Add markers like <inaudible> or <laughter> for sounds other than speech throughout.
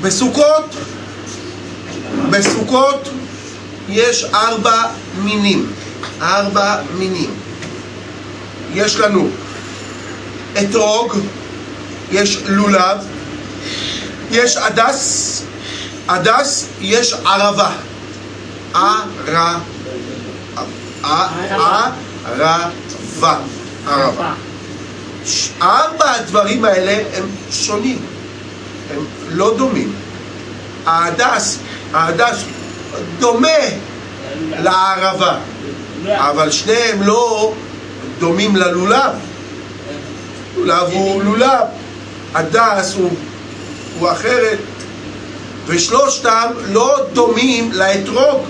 בסוכות, בסוכות יש ארבע מינים, ארבע מינים. יש לנו אתרוג, יש לולב, יש הדס, הדס, יש ערבה. ערבה. ערבה. ארבע הדברים האלה הם שונים, הם לא דומים. ההדס, ההדס דומה לערבה, אבל שניהם לא דומים ללולב. לולב הוא לולב, הדס הוא, הוא אחרת, ושלושתם לא דומים לאתרוג.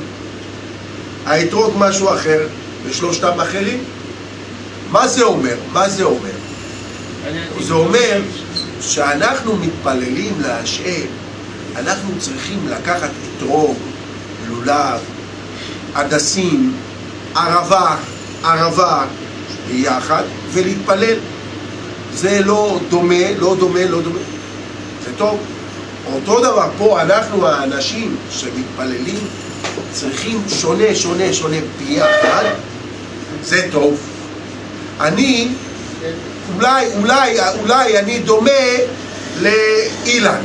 האתרוג משהו אחר, ושלושתם אחרים. מה זה אומר? מה זה אומר? זה אומר שאנחנו מתפללים להשם, אנחנו צריכים לקחת אתרוג, לולב, הדסים, ערבה, ערבה ביחד ולהתפלל. זה לא דומה, לא דומה, לא דומה. זה טוב. אותו דבר פה, אנחנו האנשים שמתפללים צריכים שונה, שונה, שונה ביחד. זה טוב. אני, אולי, אולי, אולי אני דומה לאילן,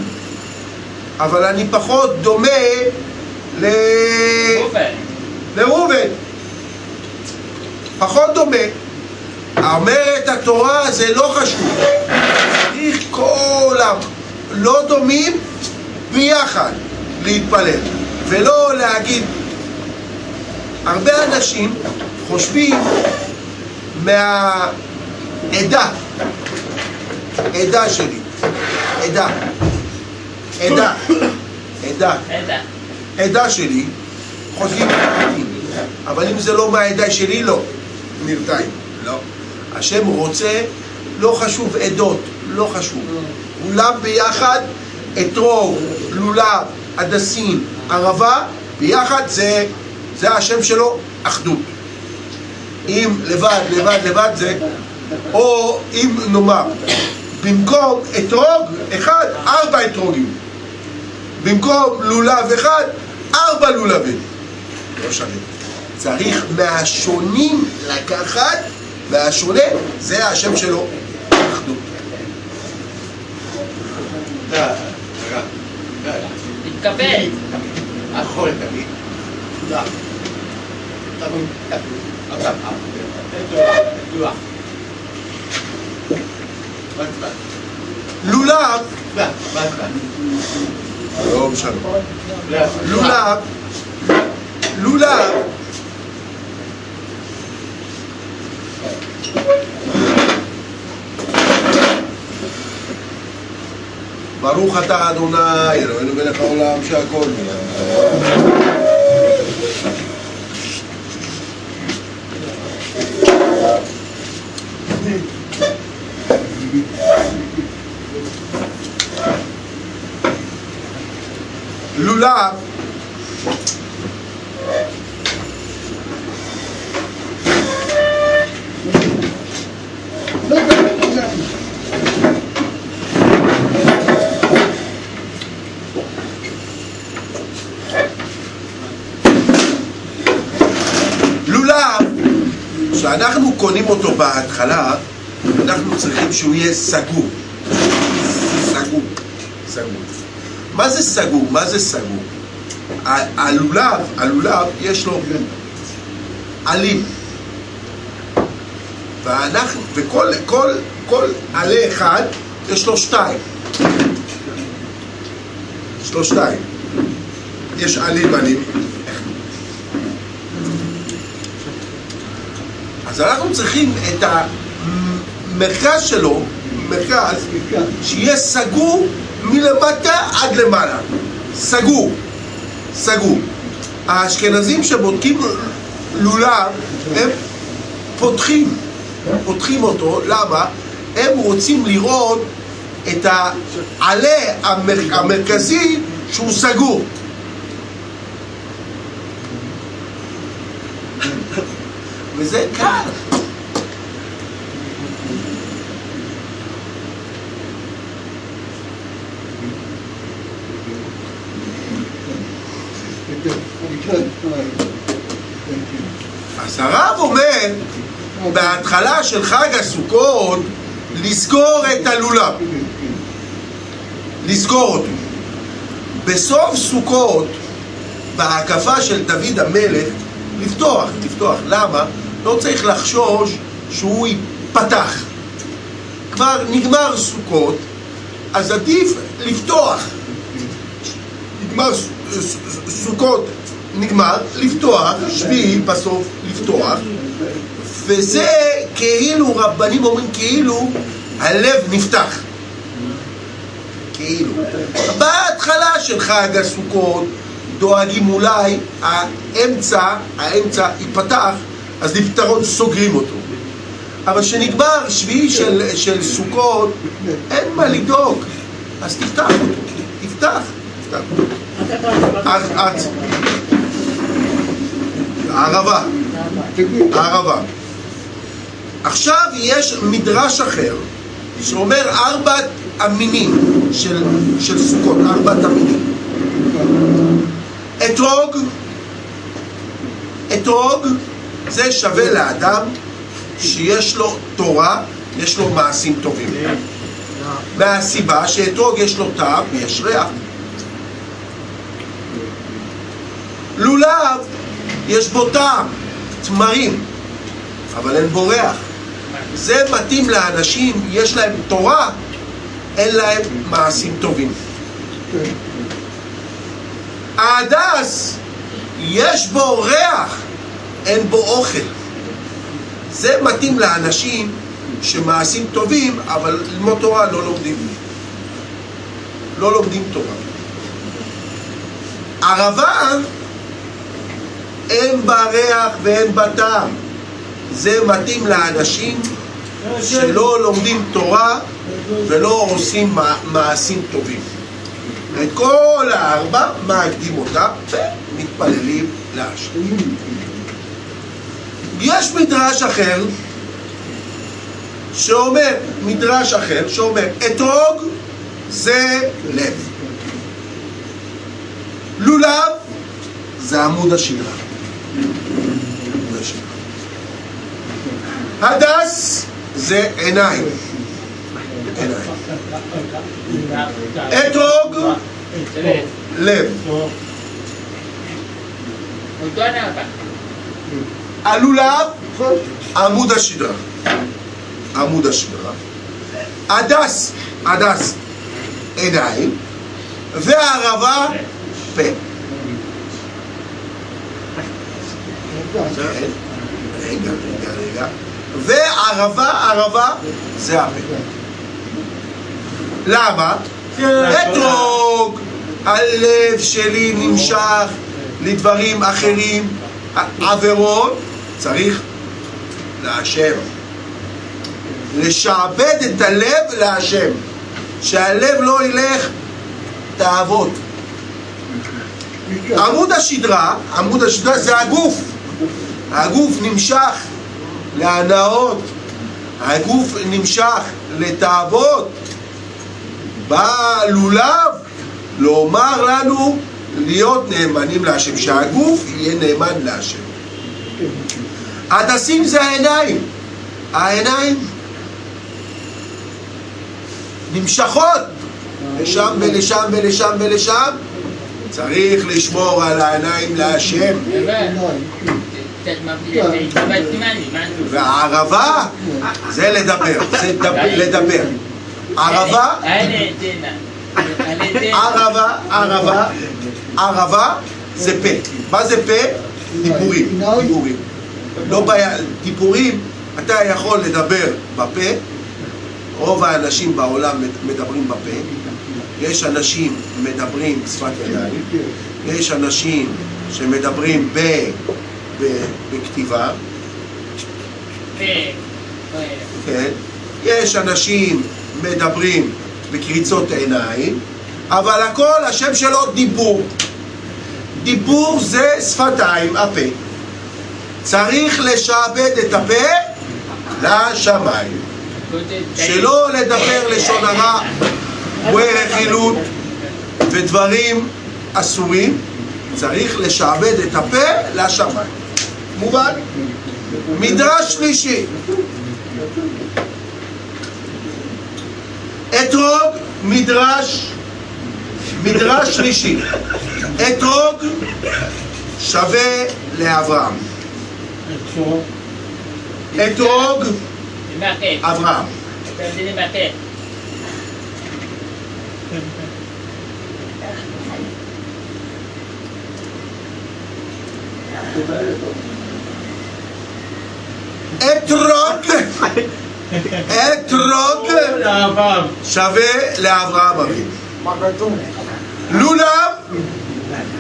אבל אני פחות דומה ל... לראובן. פחות דומה. אומרת התורה זה לא חשוב. צריך כל הלא דומים ביחד להתפלל, ולא להגיד. הרבה אנשים חושבים מהעדה, עדה. שלי, עדה, עדה, עדה, עדה. שלי, חושבים אבל אם זה לא מהעדה שלי, לא, נרתעים, לא. השם רוצה, לא חשוב עדות, לא חשוב. כולם ביחד, אתרוג, לולב, הדסים, ערבה, ביחד זה, זה השם שלו, אחדות. אם לבד, לבד, לבד זה, או אם נאמר, במקום אתרוג אחד, ארבע אתרוגים. במקום לולב אחד, ארבע לולבים. לא שווה. צריך מהשונים לקחת, והשונה זה השם שלו, אחדות. תתקבל. לולב, לא משנה, לולב, לולב, ברוך אתה אדוני, אלוהינו מלך העולם שהכל נהיה. לולב לולב, כשאנחנו קונים אותו בהתחלה, אנחנו צריכים שהוא יהיה סגור. סגור. סגור. מה זה סגור? מה זה סגור? הלולב, הלולב יש לו עלים. ואנחנו, וכל כל, כל עלה אחד יש לו שתיים. יש לו שתיים. יש עלים עלים. אז אנחנו צריכים את המרכז שלו, מרכז, שיהיה סגור מלמטה עד למעלה. סגור. סגור. האשכנזים שבודקים לולב, הם פותחים, פותחים אותו, למה? הם רוצים לראות את העלה המר, המרכזי שהוא סגור. וזה קל. אז הרב אומר, בהתחלה של חג הסוכות, לסגור את הלולב. לסגור אותו. בסוף סוכות, בהקפה של דוד המלך, לפתוח, לפתוח. למה? לא צריך לחשוש שהוא ייפתח. כבר נגמר סוכות, אז עדיף לפתוח. נגמר סוכות, נגמר, לפתוח, שביעי בסוף לפתוח, וזה כאילו, רבנים אומרים כאילו, הלב נפתח. כאילו. בהתחלה של חג הסוכות דואגים אולי האמצע, האמצע ייפתח, אז לפתרון סוגרים אותו. אבל כשנגמר שביעי של, של סוכות, אין מה לדאוג, אז תפתח אותו, תפתח, תפתח הערבה, הערבה. עכשיו יש מדרש אחר שאומר ארבעת המינים של, של סוכות, ארבעת המינים. אתרוג, אתרוג זה שווה לאדם שיש לו תורה, יש לו מעשים טובים. מהסיבה שאתרוג יש לו טעם ויש ריח. לולב, יש בו טעם, תמרים, אבל אין בו ריח. זה מתאים לאנשים, יש להם תורה, אין להם מעשים טובים. ההדס, יש בו ריח, אין בו אוכל. זה מתאים לאנשים שמעשים טובים, אבל ללמוד תורה לא לומדים. לא לומדים תורה. ערבה, אין בה ריח ואין בה טעם. זה מתאים לאנשים שלא לומדים תורה ולא עושים מע- מעשים טובים. את כל הארבע מאגדים אותם ומתפללים להשם. יש מדרש אחר שאומר, מדרש אחר שאומר, אתרוג זה לב. לולב זה עמוד השדרה. הדס זה עיניים. אתרוג, לב. הלולב, עמוד השדרה. עמוד השדרה. הדס, הדס, עיניים. והערבה, פה. רגע, רגע, רגע. וערבה, ערבה, זה הפה. למה? אתרוג, הלב שלי נמשך לדברים אחרים, עבירות, צריך להשם. לשעבד את הלב להשם. שהלב לא ילך תאוות. עמוד השדרה, עמוד השדרה זה הגוף. הגוף נמשך להנאות, הגוף נמשך לתאוות. בא לולב לומר לנו להיות נאמנים להשם, שהגוף יהיה נאמן להשם. הדסים זה העיניים. העיניים נמשכות לשם ולשם ולשם ולשם. צריך לשמור על העיניים להשם. והערבה זה לדבר, זה דב- לדבר. ערבה, ערבה, ערבה, ערבה זה פה. מה זה פה? דיבורים. דיבורים. לא בעיה, דיבורים, אתה יכול לדבר בפה, רוב האנשים בעולם מדברים בפה, יש אנשים מדברים שפת ידיים, יש אנשים שמדברים ב... ב- בכתיבה. כן? יש אנשים מדברים בקריצות עיניים, אבל הכל השם שלו דיבור. דיבור זה שפתיים, הפה. צריך לשעבד את הפה לשמיים. שלא לדבר לשון הרע, רכילות ודברים אסורים, צריך לשעבד את הפה לשמיים. מובן? מדרש שלישי. אתרוג, מדרש, מדרש שלישי. אתרוג שווה לאברהם. אתרוג. אברהם. אתה יודע למעקה. אתרוג, אתרוג שווה לאברהם אבינו. לולב,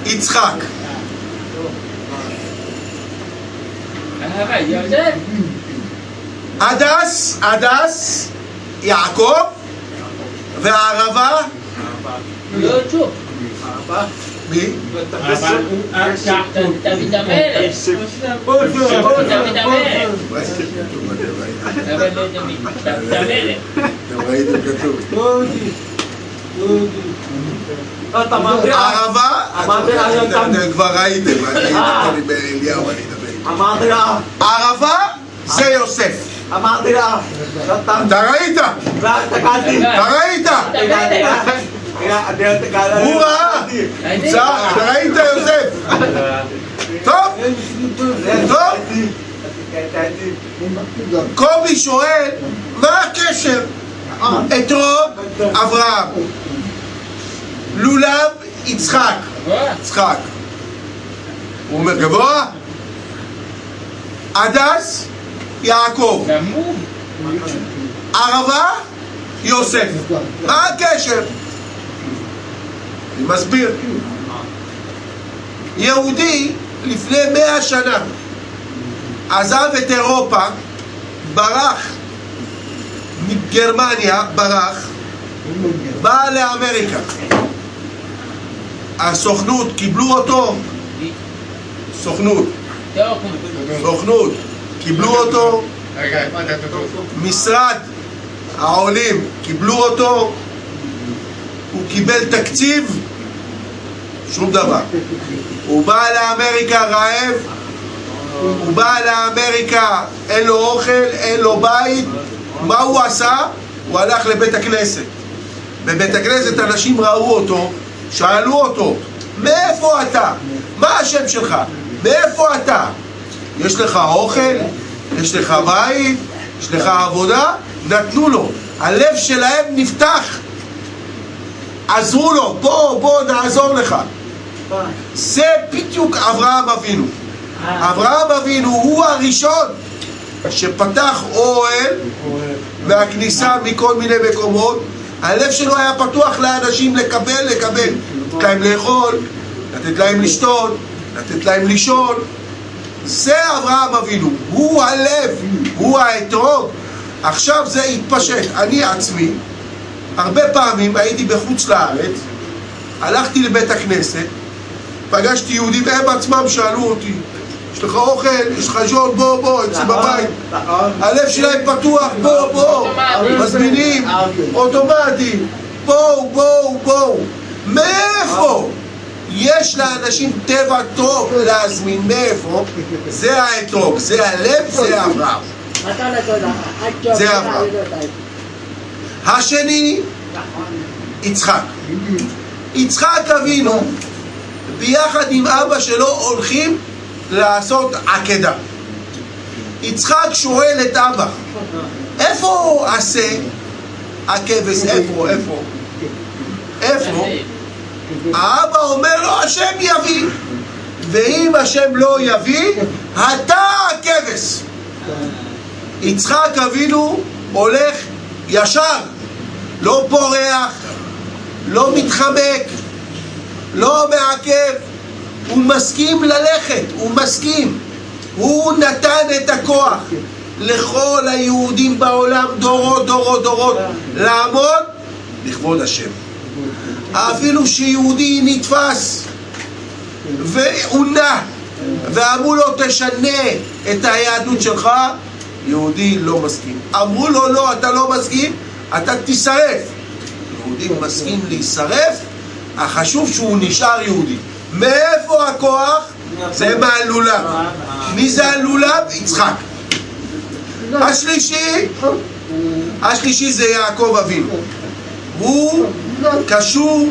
יצחק. אהבה, יוסף. הדס, הדס, יעקב, והערבה, המלך. אבל לא אתם גם- אתם כבר ראיתם, אני אה. אני באליהו, אני אדבר איתו. אמרתי לה, הערבה זה יוסף. אמרתי לה, אתה ראית? אתה ראית? הוא ראה. צע- אתה ראית יוסף? טוב, טוב. קובי שואל, מה הקשר? אתרוג, אברהם. לולב, יצחק. יצחק. הוא אומר גבוה? הדס, יעקב. ערבה, יוסף. מה הקשר? אני מסביר. יהודי לפני מאה שנה עזב את אירופה, ברח מגרמניה, ברח, בא לאמריקה. הסוכנות, קיבלו אותו, סוכנות. סוכנות, קיבלו אותו? משרד העולים קיבלו אותו, הוא קיבל תקציב, שום דבר. הוא בא לאמריקה רעב, הוא בא לאמריקה, אין לו אוכל, אין לו בית, מה הוא עשה? הוא הלך לבית הכנסת. בבית הכנסת אנשים ראו אותו, שאלו אותו, מאיפה אתה? מה השם שלך? מאיפה אתה? יש לך אוכל? יש לך בית? יש לך עבודה? נתנו לו. הלב שלהם נפתח. עזרו לו, בוא, בוא נעזור לך. זה בדיוק אברהם אבינו. אברהם אבינו הוא הראשון שפתח אוהל והכניסה מכל מיני מקומות. הלב שלו היה פתוח לאנשים לקבל, לקבל. לתת להם לאכול, לתת להם לשתות, לתת להם לישון. זה אברהם אבינו, הוא הלב, הוא האתרוג. עכשיו זה התפשט. אני עצמי, הרבה פעמים הייתי בחוץ לארץ, הלכתי לבית הכנסת, פגשתי יהודים, הם עצמם שאלו אותי, יש לך אוכל? יש לך ז'ון? בוא, בוא, אצלי בבית. הלב שלהם פתוח, בוא, בוא, מזמינים, אוטומטי, בואו, בואו, בואו. מאיפה? יש לאנשים טבע טוב להזמין, מאיפה? זה האתרוג, זה הלב, זה אברהם. זה אברהם. השני, יצחק. יצחק אבינו, ביחד עם אבא שלו, הולכים לעשות עקדה. יצחק שואל את אבא, איפה עשה הכבש? איפה? איפה? איפה? האבא אומר לו, השם יביא. ואם השם לא יביא, אתה הכבש. יצחק אבינו הולך ישר, לא פורח, לא מתחמק, לא מעכב, הוא מסכים ללכת, הוא מסכים. הוא נתן את הכוח לכל היהודים בעולם, דורות, דורות, דורות, לעמוד לכבוד השם. אפילו שיהודי נתפס ועונה ואמרו לו תשנה את היהדות שלך, יהודי לא מסכים. אמרו לו לא, אתה לא מסכים, אתה תישרף. יהודי מסכים להישרף, החשוב שהוא נשאר יהודי. מאיפה הכוח? זה מהלולב. מי זה הלולב? יצחק. השלישי, השלישי זה יעקב אבינו. הוא קשור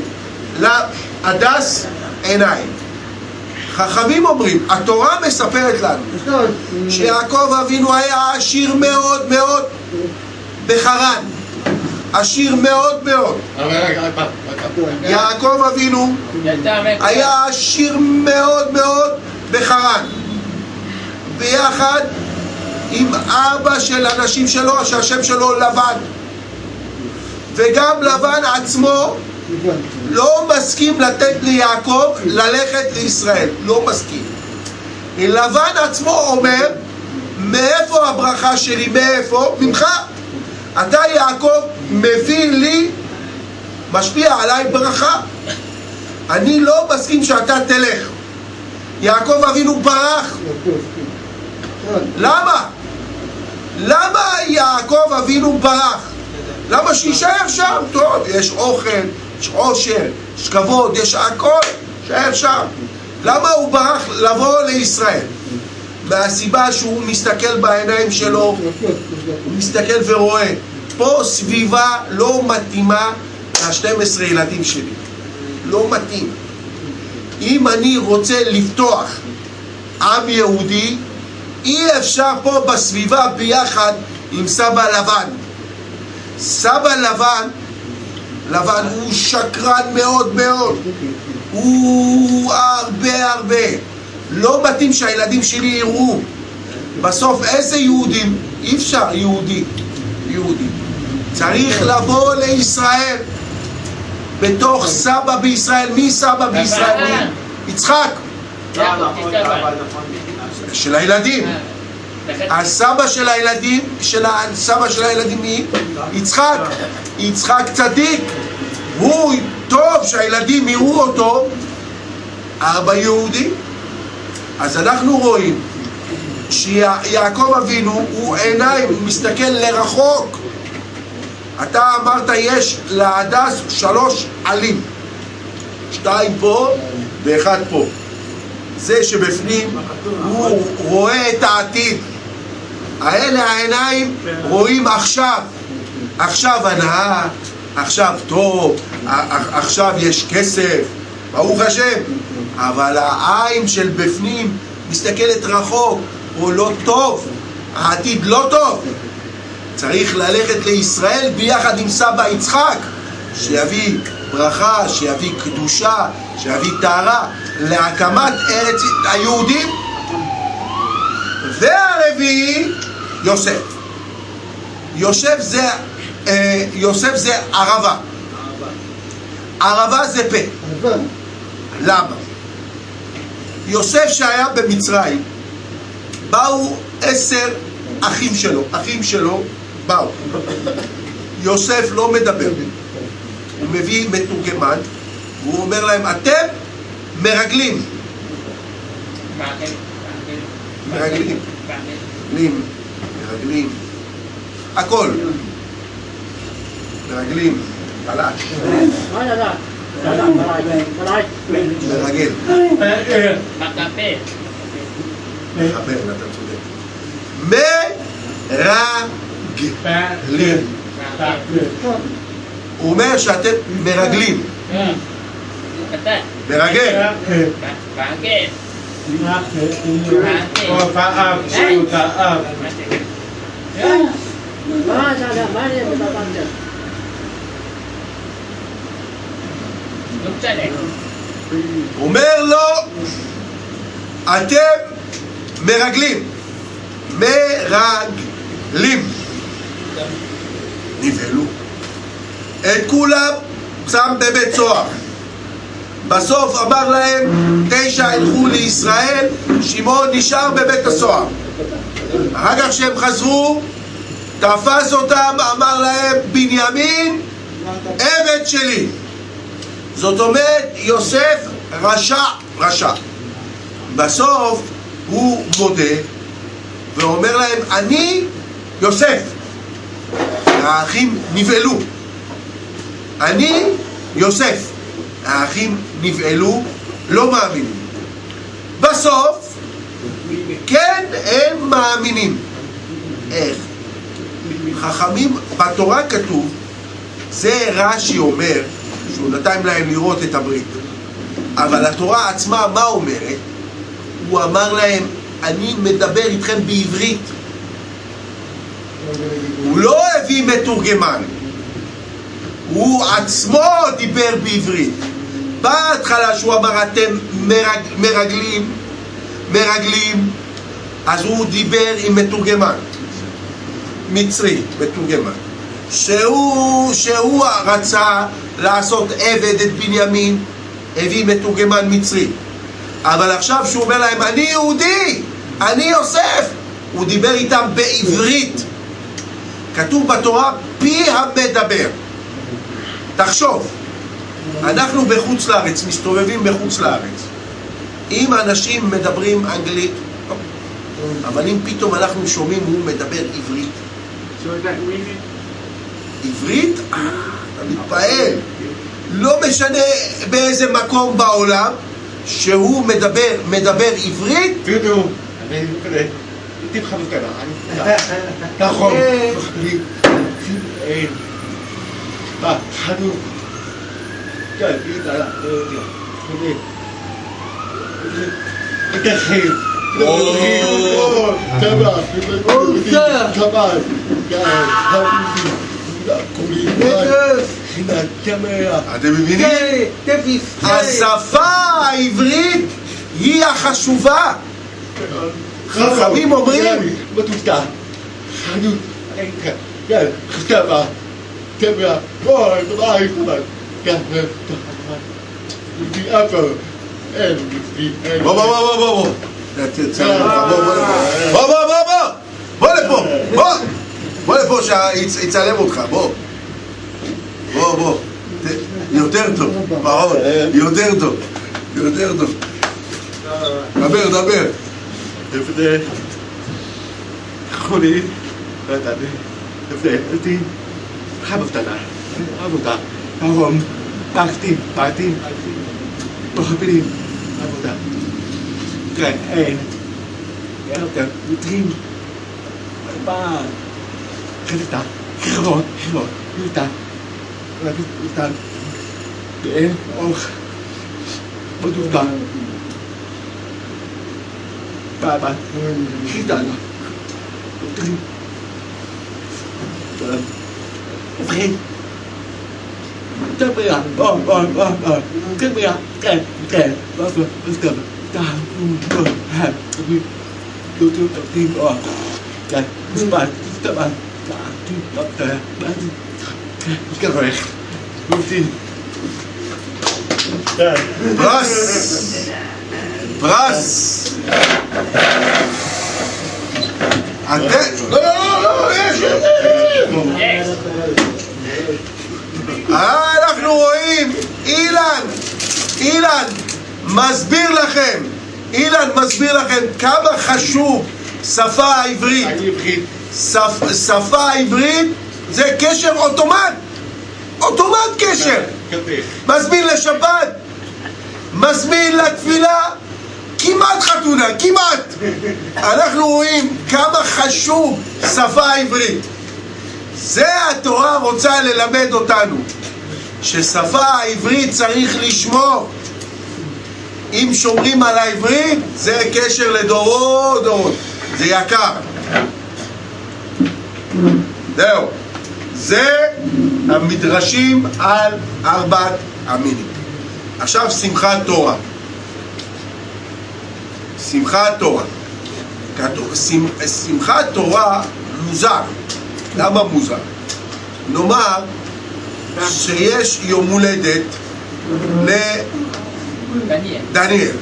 להדס עיניים. חכמים אומרים, התורה מספרת לנו שיעקב אבינו היה עשיר מאוד מאוד בחרן. עשיר מאוד מאוד. יעקב אבינו היה עשיר מאוד מאוד בחרן. ביחד עם אבא של אנשים שלו, שהשם שלו לבן. וגם לבן עצמו לא מסכים לתת ליעקב ללכת לישראל, לא מסכים. לבן עצמו אומר, מאיפה הברכה שלי? מאיפה? ממך. אתה יעקב מביא לי, משפיע עליי ברכה. אני לא מסכים שאתה תלך. יעקב אבינו ברח. למה? למה יעקב אבינו ברח? למה שיישאר שם? טוב, יש אוכל, יש עושר, יש כבוד, יש הכל, שיישאר שם. למה הוא ברח לבוא לישראל? מהסיבה שהוא מסתכל בעיניים שלו, הוא מסתכל ורואה, פה סביבה לא מתאימה ל-12 ילדים שלי. לא מתאים. אם אני רוצה לפתוח עם יהודי, אי אפשר פה בסביבה ביחד עם סבא לבן. סבא לבן, לבן הוא שקרן מאוד מאוד. הוא הרבה הרבה. לא מתאים שהילדים שלי יראו. בסוף איזה יהודים? אי אפשר יהודי. יהודי. צריך לבוא לישראל. בתוך סבא בישראל. מי סבא בישראל? יצחק. של הילדים. הסבא של הילדים, של הסבא של הילדים מי? יצחק. יצחק צדיק. הוא טוב שהילדים יראו אותו. ארבע יהודים. אז אנחנו רואים שיעקב אבינו הוא עיניים, הוא מסתכל לרחוק. אתה אמרת יש להדס שלוש עלים, שתיים פה ואחד פה. זה שבפנים הוא רואה את העתיד. האלה העיניים רואים עכשיו. עכשיו הנאה, עכשיו טוב, עכשיו יש כסף, ברוך השם. אבל העין של בפנים מסתכלת רחוק, הוא לא טוב, העתיד לא טוב. צריך ללכת לישראל ביחד עם סבא יצחק, שיביא ברכה, שיביא קדושה, שיביא טהרה להקמת ארץ היהודים. והרביעי, יוסף. יוסף זה, אה, יוסף זה ערבה. ערבה זה פה. למה? יוסף שהיה במצרים, באו עשר אחים שלו, אחים שלו באו. יוסף לא מדבר, הוא מביא מתורגמן, והוא אומר להם, אתם מרגלים. מרגלים. מרגלים, הכל. מרגלים, חלש. מרגל. מחבר, אתה צודק. מרגלים. הוא אומר שאתם מרגלים. קטן. מרגל. מעגל. לא משנה. הוא אומר לו, אתם מרגלים. מרגלים. נבהלו. את כולם שם בבית סוהר. בסוף אמר להם, תשע ילכו לישראל, שמעון נשאר בבית הסוהר. אחר כך כשהם חזרו, תפס אותם, אמר להם, בנימין, עבד שלי. זאת אומרת, יוסף רשע, רשע. בסוף הוא מודה ואומר להם, אני יוסף. האחים נבהלו. אני יוסף. האחים נבהלו לא מאמינים. בסוף, כן, הם מאמינים. איך? חכמים, בתורה כתוב, זה רש"י אומר, שהוא נתן להם לראות את הברית. אבל התורה עצמה, מה אומרת? הוא אמר להם, אני מדבר איתכם בעברית. הוא לא הביא מתורגמן, הוא עצמו דיבר בעברית. בהתחלה שהוא אמר אתם מרג, מרגלים, מרגלים, אז הוא דיבר עם מתורגמן, מצרי, מתורגמן, שהוא, שהוא רצה לעשות עבד את בנימין, הביא מתורגמן מצרי. אבל עכשיו שהוא אומר להם, אני יהודי, אני יוסף, הוא דיבר איתם בעברית. כתוב בתורה, פי המדבר. תחשוב, אנחנו בחוץ לארץ, מסתובבים בחוץ לארץ. אם אנשים מדברים אנגלית, טוב. אבל אם פתאום אנחנו שומעים הוא מדבר עברית, עברית, מתפעל. לא משנה באיזה מקום בעולם שהוא מדבר, מדבר עברית, דודו, אני כזה, טיפ חמוטה, אני נכון, לי, אין, מה, חנו, כן, ידע, חולי, מתחיל, אתם מבינים? השפה העברית היא החשובה. חכמים אומרים, כן, כן. בוא בוא בוא בוא בוא בוא בוא בוא בוא בוא בוא בוא בוא לפה שיצלם אותך בוא. בוא בוא. יותר טוב פחות יותר טוב. יותר טוב. דבר דבר. לפני, חולי, ודני, לפני, אותי, חמותנה, עבודה, הרום, פקטים, פקטים, מחפילים, עבודה. כן, אין, יותר, מתרים, מה, كريتا كيرون كيرون كريتا لكن كريتا بين أوخ بدودا بابا كريتا تري وبرين تبرع بار بار بار بار تبرع تب تب بس بس تب تعال قوم قوم هاب تبي تبي تبي تبي تبي تبي تبي ga weg. Doe die. Daar. פרס פרס אתם לא לא לא לא יש אנחנו רואים אילן אילן מסביר לכם אילן מסביר לכם כמה חשוב שפה העברית. שפ, שפה העברית זה קשר אוטומט אוטומט קשר. מזמין לשבת, מזמין לתפילה, כמעט חתונה, כמעט. אנחנו רואים כמה חשוב שפה עברית. זה התורה רוצה ללמד אותנו, ששפה העברית צריך לשמור. אם שומרים על העברית, זה קשר לדורות דורות. זה יקר. זהו. זה המדרשים על ארבעת המינים. עכשיו שמחת תורה. שמחת תורה. כתוב, שמחת תורה מוזר. למה מוזר? נאמר שיש יום הולדת לדניאל. דניאל.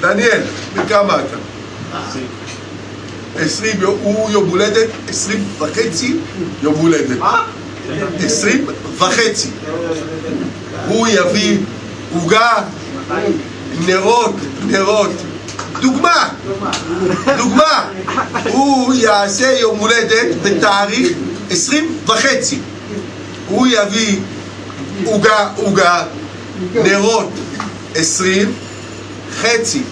דניאל, בן כמה אתה? עשרים, הוא יום הולדת עשרים וחצי יום הולדת. עשרים וחצי. הוא יביא עוגה, נרות, נרות. דוגמה, דוגמה. הוא יעשה יום הולדת בתאריך עשרים וחצי. הוא יביא עוגה, עוגה, נרות, עשרים, חצי.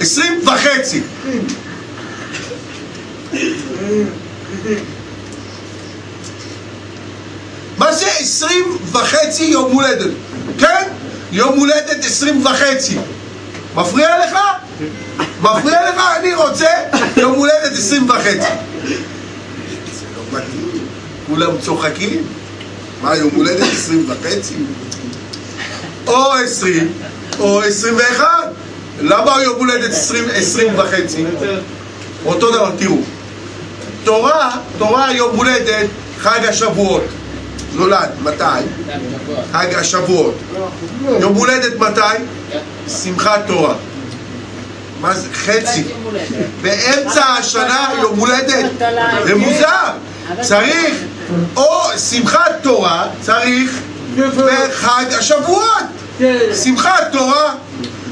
עשרים וחצי. מה זה עשרים וחצי יום הולדת? כן? יום הולדת עשרים וחצי. מפריע לך? מפריע לך? אני רוצה יום הולדת עשרים וחצי. כולם צוחקים. מה, יום הולדת עשרים וחצי? או עשרים, או עשרים ואחד. למה יום הולדת עשרים, עשרים וחצי? אותו דבר, תראו. תורה, תורה יום הולדת חג השבועות. נולד, מתי? חג השבועות. יום הולדת מתי? שמחת תורה. מה זה? חצי. באמצע השנה יום הולדת. זה מוזר. צריך או שמחת תורה, צריך בחג השבועות. שמחת תורה.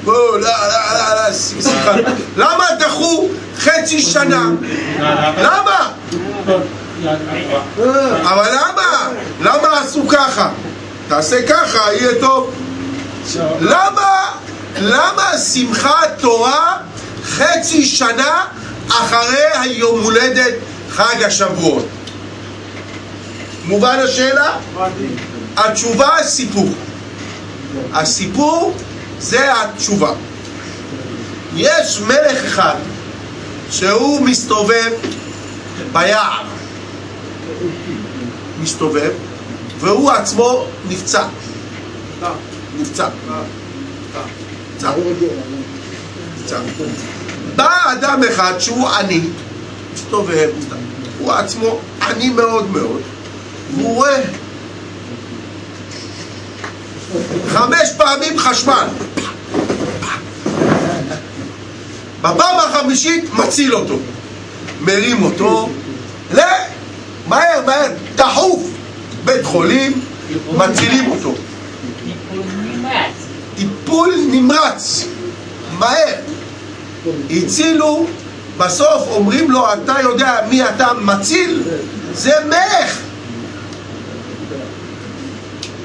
לא, לא, לא. למה דחו חצי שנה? למה? אבל למה? למה עשו ככה? תעשה ככה, יהיה טוב. למה? למה שמחת תורה חצי שנה אחרי היום הולדת חג השבועות? מובן השאלה? התשובה הסיפור. הסיפור זה התשובה. יש מלך אחד שהוא מסתובב ביער. מסתובב, והוא עצמו נפצע. נפצע. נפצע. נפצע. בא אדם אחד שהוא עני, מסתובב, הוא עצמו עני מאוד מאוד, והוא רואה חמש פעמים חשמל. בפעם החמישית מציל אותו. מרים אותו, ל... מהר, מהר, דחוף, בית חולים, מצילים אותו. טיפול נמרץ, מהר. הצילו, בסוף אומרים לו, אתה יודע מי אתה מציל? זה מלך.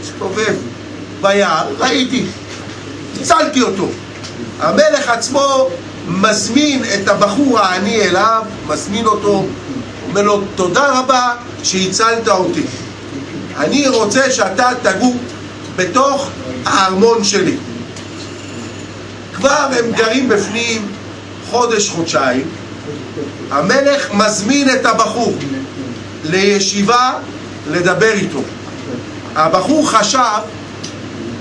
מסתובב ביער, ראיתי, הצלתי אותו. המלך עצמו מזמין את הבחור העני אליו, מזמין אותו, אומר לו, תודה רבה שהצלת אותי. אני רוצה שאתה תגור בתוך הארמון שלי. כבר הם גרים בפנים חודש, חודשיים. המלך מזמין את הבחור לישיבה לדבר איתו. הבחור חשב,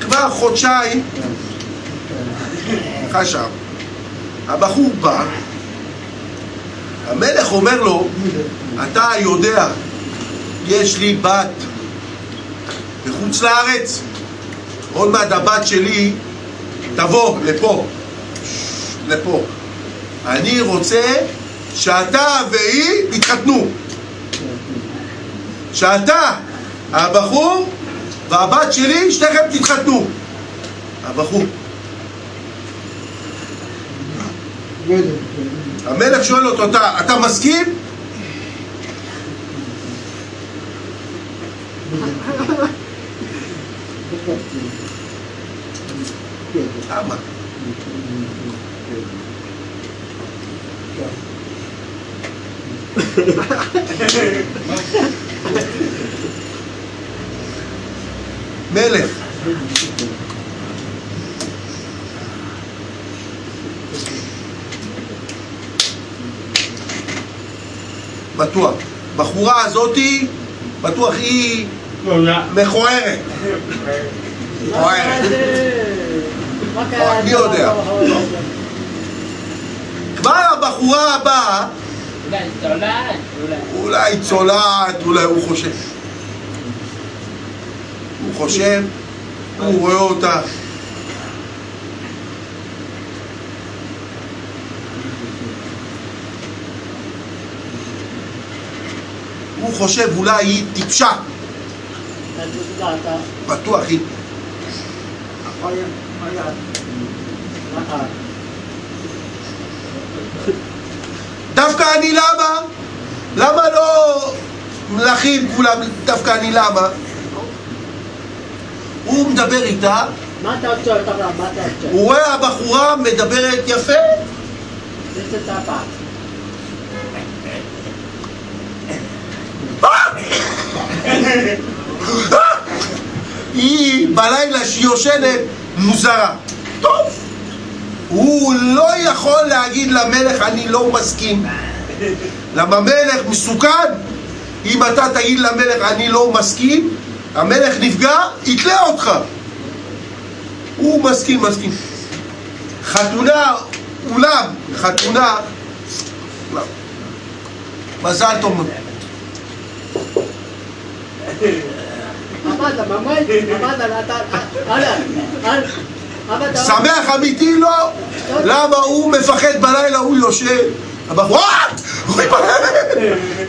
כבר חודשיים, חשב, הבחור בא, המלך אומר לו, אתה יודע, יש לי בת בחוץ לארץ, עוד מעט הבת שלי תבוא לפה, לפה. אני רוצה שאתה והיא תתחתנו. שאתה, הבחור והבת שלי, שניכם תתחתנו. הבחור. המלך שואל אותו, אתה, אתה מסכים? <laughs> למה? מלך בטוח. בחורה הזאתי, בטוח היא מכוערת. מכוערת. מי יודע? כבר הבחורה הבאה, אולי צולעת, אולי. אולי צולעת, אולי הוא חושב. הוא חושב, הוא רואה אותה. הוא חושב אולי היא טיפשה, בטוח היא. דווקא אני למה? מלאכים כולם, דווקא אני למה? הוא מדבר איתה? הוא רואה הבחורה מדברת יפה, זה זה צפה. <laughs> היא בלילה שהיא יושנת מוזרה. טוב, הוא לא יכול להגיד למלך אני לא מסכים. למה מלך מסוכן? אם אתה תגיד למלך אני לא מסכים, המלך נפגע, יתלה אותך. הוא מסכים, מסכים. חתונה, אולם, חתונה. מזל טוב. שמח אמיתי לא. למה הוא מפחד בלילה, הוא יושב. הבחורה, אוי,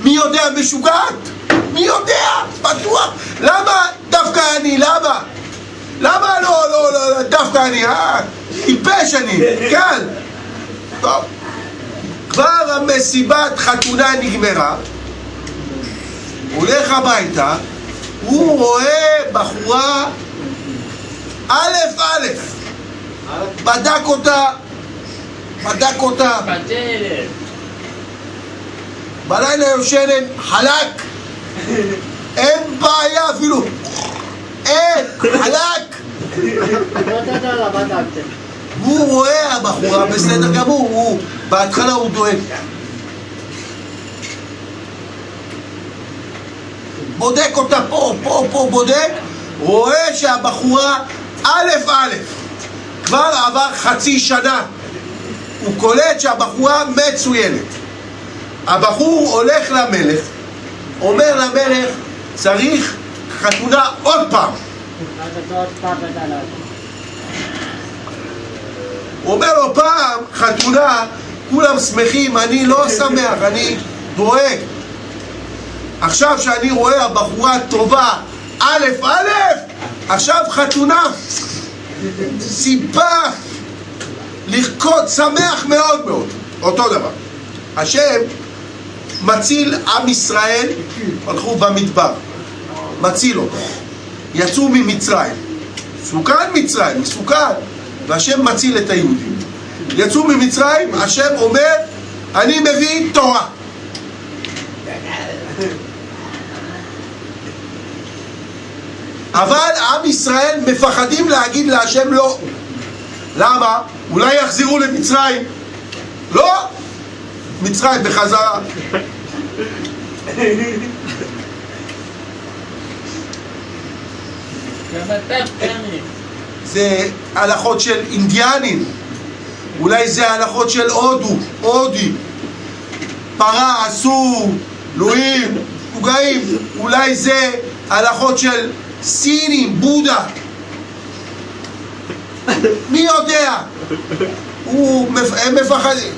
מי יודע, משוגעת? מי יודע? בטוח. למה דווקא אני? למה? למה לא, לא, לא, לא, דווקא אני? אה? טיפש אני, קל. טוב. כבר המסיבת חתונה נגמרה, הולך הביתה, הוא רואה בחורה א' א', בדק אותה, בדק אותה. בלילה יושנת, חלק, אין בעיה אפילו, אין, חלק. הוא רואה הבחורה בסדר גמור, בהתחלה הוא דואג. בודק אותה פה, פה, פה, בודק, רואה שהבחורה א' א', כבר עבר חצי שנה, הוא קולט שהבחורה מצוינת. הבחור הולך למלך, אומר למלך, צריך חתונה עוד פעם. הוא אומר לו פעם, חתונה, כולם שמחים, אני לא שמח, אני דואג. עכשיו שאני רואה הבחורה טובה, א' א', עכשיו חתונה, סיבה לרקוד שמח מאוד מאוד, אותו דבר. השם מציל עם ישראל, הלכו במדבר, מציל אותו. יצאו ממצרים, מסוכן מצרים, מסוכן, והשם מציל את היהודים. יצאו ממצרים, השם אומר, אני מביא תורה. אבל עם ישראל מפחדים להגיד להשם לא. למה? אולי יחזרו למצרים. לא! מצרים בחזרה. זה הלכות של אינדיאנים, אולי זה הלכות של הודו, הודי. פרה אסור, לואים, פוגעים, אולי זה הלכות של סינים, בודה. מי יודע? הוא, הם מפחדים.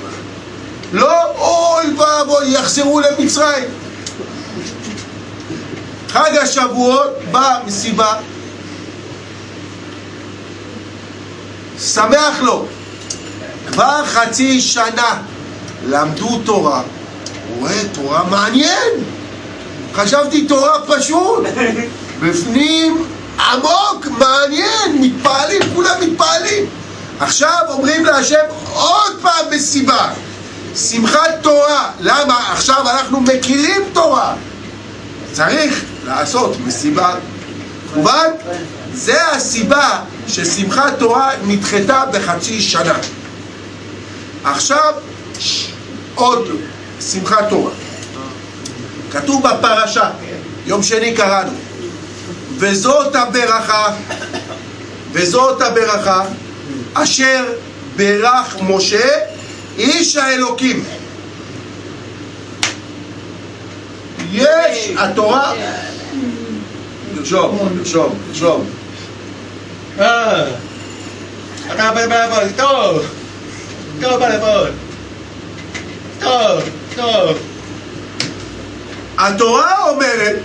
לא, אוי ואבוי, יחזרו למצרים. חג השבועות באה מסיבה שמח לו. כבר חצי שנה למדו תורה. רואה תורה מעניין. חשבתי תורה פשוט. בפנים עמוק, מעניין, מתפעלים, כולם מתפעלים. עכשיו אומרים להשם עוד פעם מסיבה. שמחת תורה. למה? עכשיו אנחנו מכירים תורה. צריך לעשות מסיבה. מובן? זה הסיבה ששמחת תורה נדחתה בחצי שנה. עכשיו, עוד שמחת תורה. כתוב בפרשה, יום שני קראנו, וזאת הברכה, וזאת הברכה, אשר ברך משה, איש האלוקים. יש התורה... לרשום, לרשום, לרשום. אה, אתה בלבוד, טוב, טוב בלבוד, טוב, טוב. התורה אומרת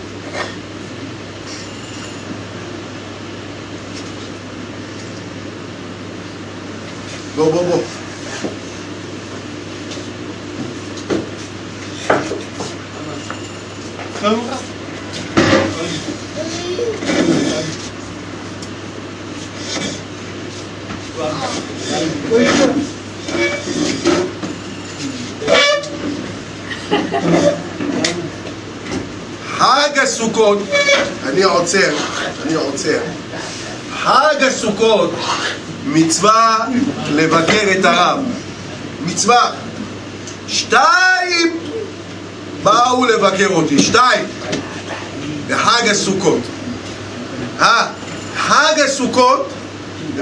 בוא בוא בוא חג הסוכות, אני עוצר, אני עוצר. חג הסוכות, מצווה לבקר את הרב. מצווה. שתיים באו לבקר אותי, שתיים. בחג הסוכות. אה, חג הסוכות,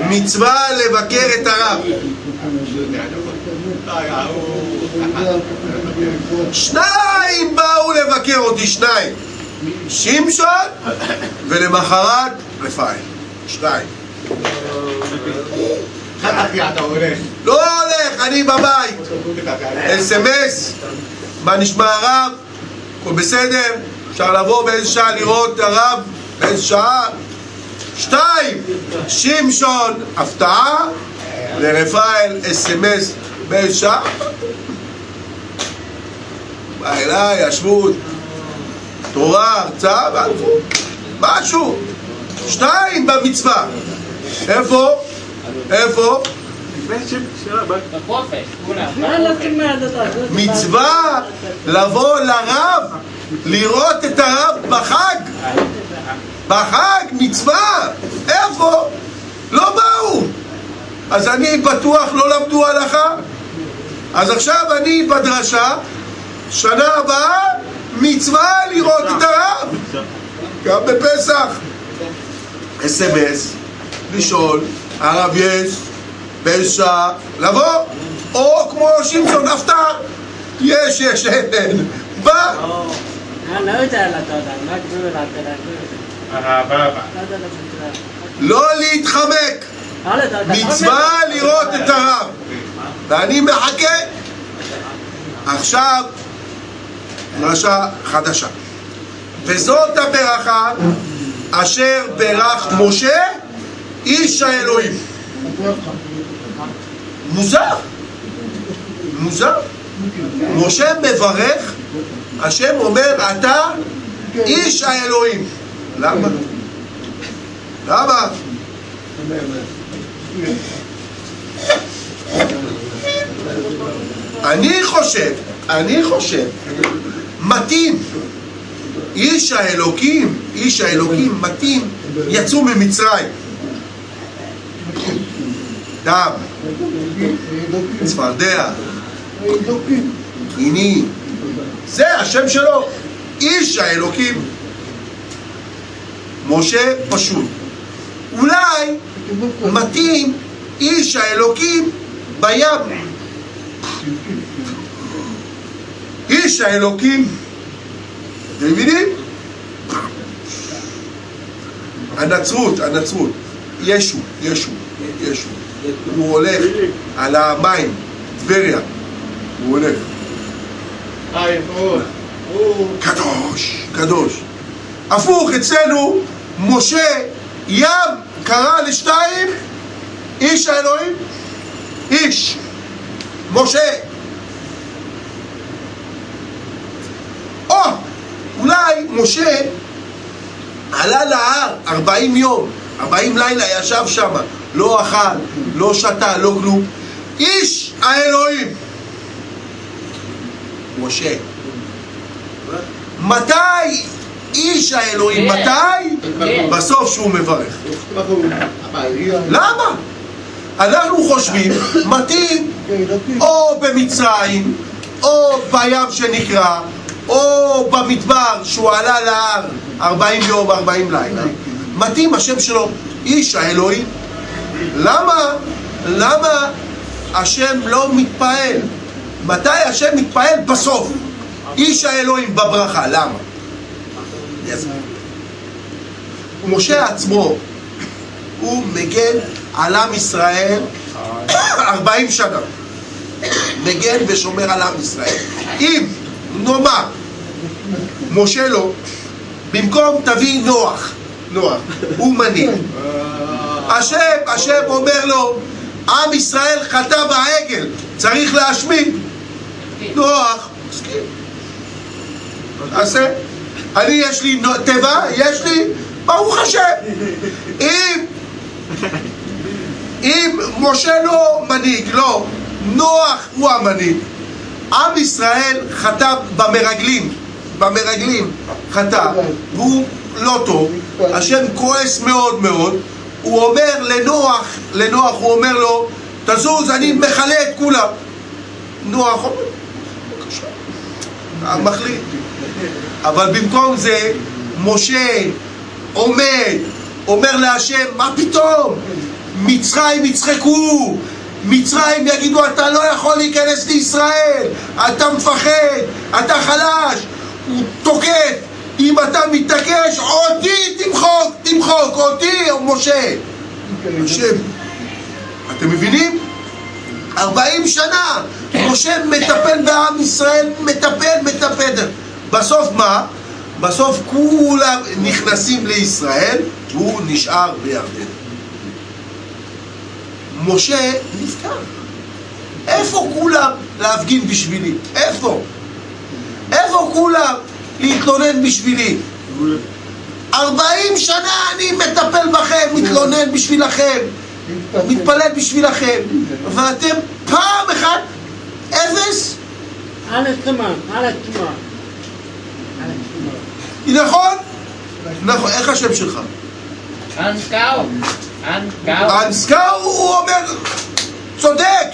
מצווה לבקר את הרב. שניים באו לבקר אותי, שניים. שמשון ולמחרת רפאל. שניים. לא הולך, אני בבית. אס.אם.אס, מה נשמע הרב? הכל בסדר? אפשר לבוא באיזה שעה לראות את הרב? באיזה שעה? שתיים, שמשון, הפתעה, לרפאל, אס.אם.אס, באיזה שעה? בא אליי, ישבות, תורה, הרצאה, והלכו. משהו. שתיים במצווה. איפה? איפה? מצווה לבוא לרב, לראות את הרב בחג. בחג, מצווה. איפה? לא באו. אז אני בטוח לא למדו הלכה. אז עכשיו אני בדרשה, שנה הבאה, מצווה לראות את הרב. גם בפסח. אס.אם.אס, לשאול, הרב יש פשע לבוא, או כמו שמשון, הפתעה, יש, יש, אין, אין, בא. לא להתחמק, מצווה לראות את הרב, ואני מחכה. עכשיו, דרשה חדשה. וזאת הברכה אשר ברך משה איש האלוהים. מוזר, מוזר. משה מברך, השם אומר, אתה איש האלוהים. למה? למה? אני חושב, אני חושב, מתאים, איש האלוקים, איש האלוקים מתאים, יצאו ממצרים. דם, צפרדע, קיני, זה השם שלו, איש האלוקים. משה פשוט. אולי מתאים איש האלוקים בים. איש האלוקים, אתם מבינים? הנצרות, הנצרות, ישו, ישו, ישו, הוא הולך על המים, טבריה, הוא הולך. קדוש, קדוש. הפוך, אצלנו, משה, ים, קרא לשתיים, איש האלוהים, איש, משה. או, אולי משה עלה להר 40 יום, 40 לילה ישב שם, לא אכל, לא שתה, לא כלום. איש האלוהים. משה. מתי איש האלוהים? כן. מתי? כן. בסוף שהוא מברך. למה? אנחנו חושבים, מתאים או במצרים, או בים שנקרא, או במדבר שהוא עלה להר 40 יום, 40 לילה. מתאים השם שלו, איש האלוהים. למה? למה השם לא מתפעל? מתי השם מתפעל? בסוף. איש האלוהים בברכה, למה? משה עצמו, הוא מגן על עם ישראל 40 שנה. מגן ושומר על עם ישראל. אם נאמר, משה לא, במקום תביא נוח, נוח, הוא מנהיג. השם, השם אומר לו, עם ישראל חטא בעגל, צריך להשמיד. נוח, מסכים. תעשה. אני יש לי תיבה, יש לי, ברוך השם. אם, אם משה לא מנהיג, לא, נוח הוא המנהיג. עם ישראל חטא במרגלים, במרגלים חטא, והוא לא טוב, השם כועס מאוד מאוד, הוא אומר לנוח, לנוח הוא אומר לו, תזוז, אני מכלה את כולם. נוח אומר, מחליט. אבל במקום זה, משה עומד, אומר להשם, מה פתאום? מצרים יצחקו, מצרים יגידו, אתה לא יכול להיכנס לישראל, אתה מפחד, אתה חלש, הוא תוקף, אם אתה מתעקש, אותי תמחוק, תמחוק, אותי, משה. השם, אתם מבינים? 40 שנה משה מטפל בעם ישראל, מטפל, מטפל. בסוף מה? בסוף כולם נכנסים לישראל והוא נשאר בירדן. משה נפטר. איפה כולם להפגין בשבילי? איפה? איפה כולם להתלונן בשבילי? 40 שנה אני מטפל בכם, מתלונן בשבילכם, מתפלל בשבילכם, ואתם פעם אחת אפס? Alles Trümmer. Alles Trümmer. נכון? נכון, איך השם שלך? אנסקאו. אנסקאו. הוא אומר, צודק,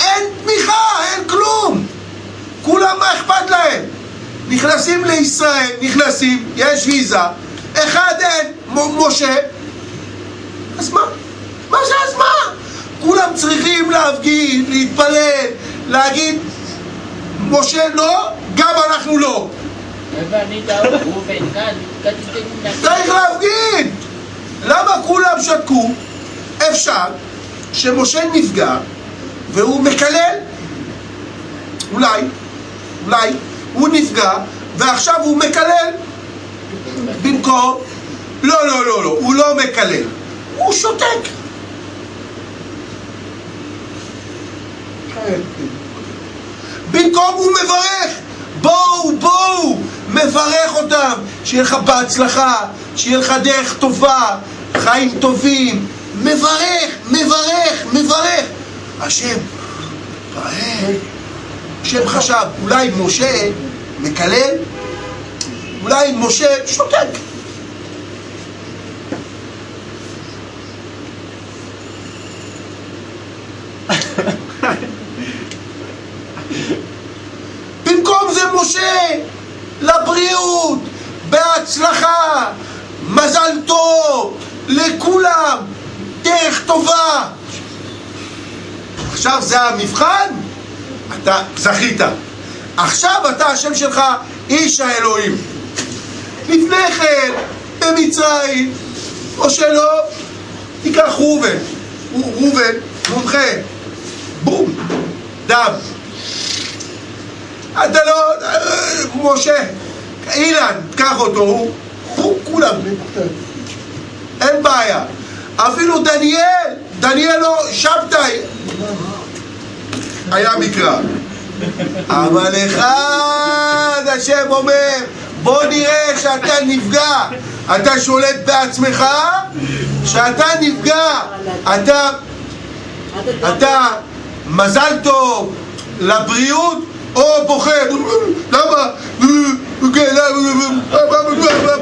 אין תמיכה, אין כלום. כולם מה אכפת להם? נכנסים לישראל, נכנסים, יש ויזה, אחד אין, מ- משה, אז מה? מה זה אז מה? כולם צריכים להפגין, להתפלל, להגיד, משה לא, גם אנחנו לא. צריך להפגין! למה כולם שתקו? אפשר שמשה נפגע והוא מקלל אולי, אולי הוא נפגע ועכשיו הוא מקלל. במקום לא, לא, לא, לא, הוא לא מקלל הוא שותק. במקום הוא מברך בואו, בואו, מברך אותם שיהיה לך בהצלחה, שיהיה לך דרך טובה, חיים טובים. מברך, מברך, מברך. השם, מברך השם חשב, אולי משה מקלל? אולי משה שותק <laughs> במקום זה משה, לבריאות, בהצלחה, מזל טוב, לכולם, דרך טובה. עכשיו זה המבחן, אתה זכית. עכשיו אתה השם שלך איש האלוהים. לפני כן, במצרים, או שלא, תיקח ראובן. ראובן, מומחה, בום, דם. אתה לא... משה, אילן, קח אותו, הוא... הוא כולם. אין בעיה. אפילו דניאל, דניאל לא שבתאי. היה מקרא. אבל אחד השם אומר, בוא נראה שאתה נפגע. אתה שולט בעצמך, שאתה נפגע. אתה אתה מזל טוב לבריאות או בוכה? למה? כן,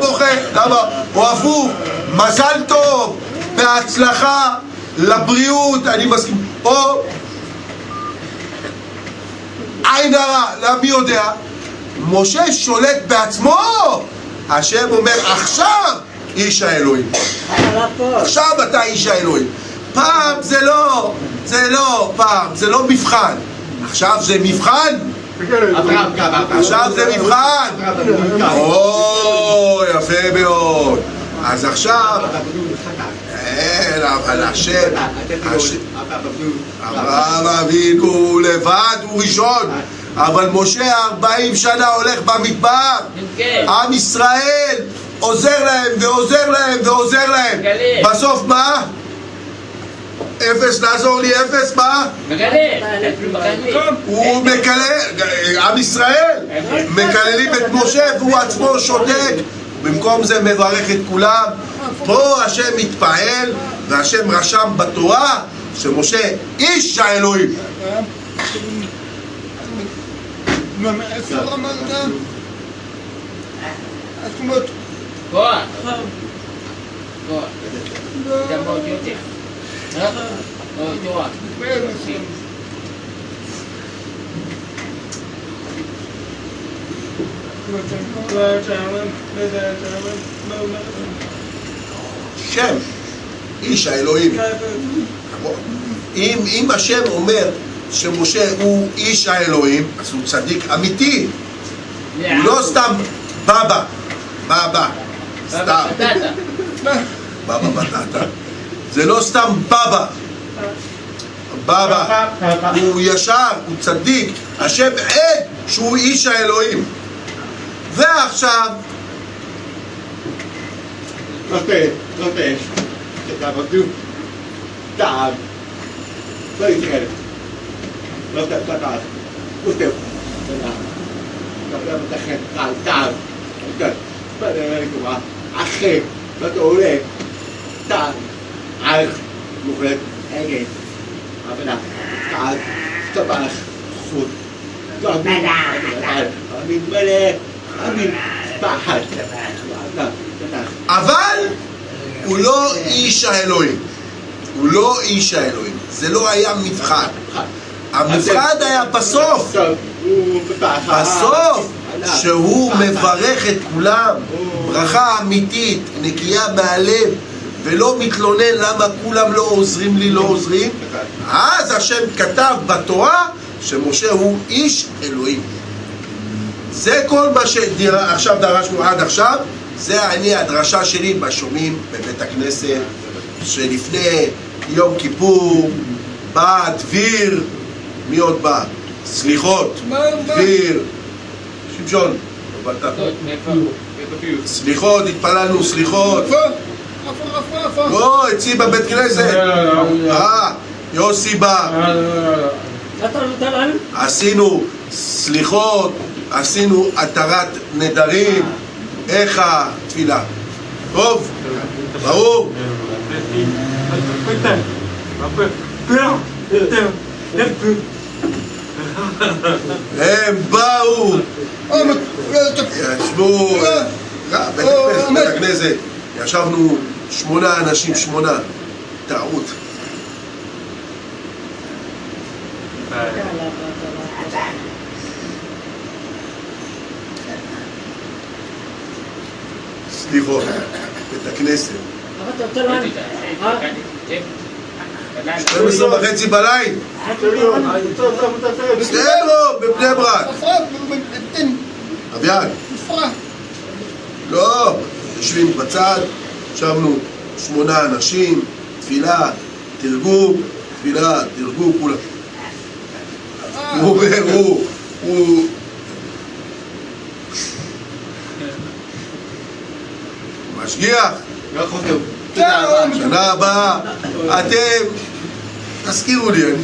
בוכה? למה? או הפוך, מזל טוב, בהצלחה, לבריאות, אני מסכים. או עין הרע, למי יודע? משה שולט בעצמו, השם אומר עכשיו איש האלוהים. עכשיו אתה איש האלוהים. פעם זה לא, זה לא, פעם, זה לא מבחן. עכשיו זה מבחן? עכשיו זה מבחן. או, יפה מאוד. אז עכשיו, אין, אבל השם, השם, אברהם אבינו לבד הוא ראשון, אבל משה ארבעים שנה הולך במדבר, כן. עם ישראל עוזר להם ועוזר להם ועוזר להם. בסוף מה? אפס, לעזור לי, אפס, מה? מגלה. הוא מקלל, עם ישראל, מקללים את משה והוא עצמו שותק, במקום זה מברך את כולם. פה השם מתפעל והשם רשם בתורה שמשה איש האלוהים. איפה אמרת? שם, איש האלוהים. אם, אם השם אומר שמשה הוא איש האלוהים, אז הוא צדיק אמיתי, הוא לא סתם בבא, בבא, סתם, בבא בטטה. זה לא סתם בבא, בבא, הוא ישר, הוא צדיק, השם עד שהוא איש האלוהים. ועכשיו, Nothing, nothing. Just have a do. Dad. Please get it. لو تعال وتب لما تدخل تعال تعال تعال بعدين ارجع عخيك لا تقول إيه تعال عارف مخرج أجي ابدا تعال تبع خود تعال تعال امين ملك امين بحر تعال אבל הוא לא איש האלוהים. הוא לא איש האלוהים. זה לא היה מבחן. המבחן היה בסוף. בסוף, שהוא מברך את כולם, ברכה אמיתית, נקייה מהלב, ולא מתלונן למה כולם לא עוזרים לי, לא עוזרים, אז השם כתב בתורה שמשה הוא איש אלוהים. זה כל מה דרשנו עד עכשיו, זה אני, הדרשה שלי בשומעים בבית הכנסת, שלפני יום כיפור בא דביר, מי עוד בא? סליחות? דביר, שמשון, לא באת? מאיפה? סליחות, התפללנו סליחות? לא, אצלי בבית כנסת, אה, יוסי בא? עשינו סליחות, עשינו התרת נדרים, איך התפילה? טוב? ברור? הם באו, אה, אה, ישבו, אה, בית ישבנו שמונה אנשים, שמונה, טעות. סליחות, בית הכנסת, להם? אה? 12 וחצי בלילה, בסדר, בבני ברק, אביעד? לא, יושבים בצד, ישבנו שמונה אנשים, תפילה, תרגום, תפילה, תרגום, כולם. הוא הוא, הוא... משגיח, שנה הבאה, אתם, תזכירו לי, אני...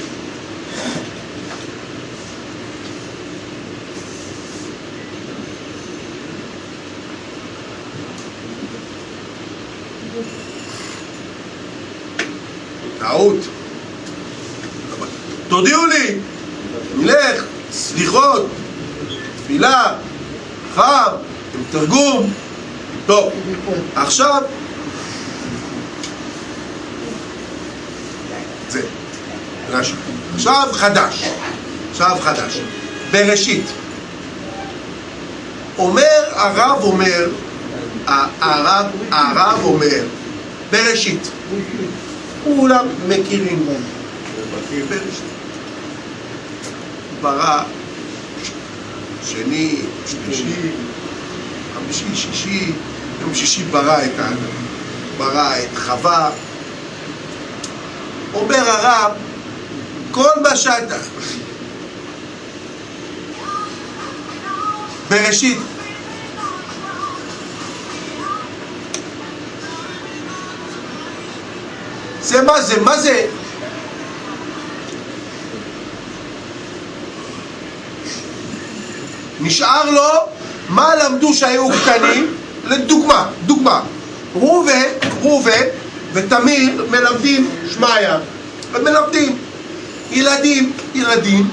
טעות. תודיעו לי, נלך, סליחות, תפילה, עם תרגום. טוב, עכשיו... זה, רש"י. עכשיו חדש, עכשיו חדש. בראשית. אומר, הרב אומר, הרב, הרב אומר, בראשית. כולם מכירים בראשית. ברא שני, שלישי, חמישי, שישי, יום שישי ברא את האדם, ברא את חווה. אומר הרב, כל מה שאתה... בראשית. זה מה זה? מה זה? נשאר לו מה למדו שהיו קטנים לדוגמה, דוגמה, ראובן, ראובן ותמיר מלמדים שמעיה, הם מלמדים ילדים, ילדים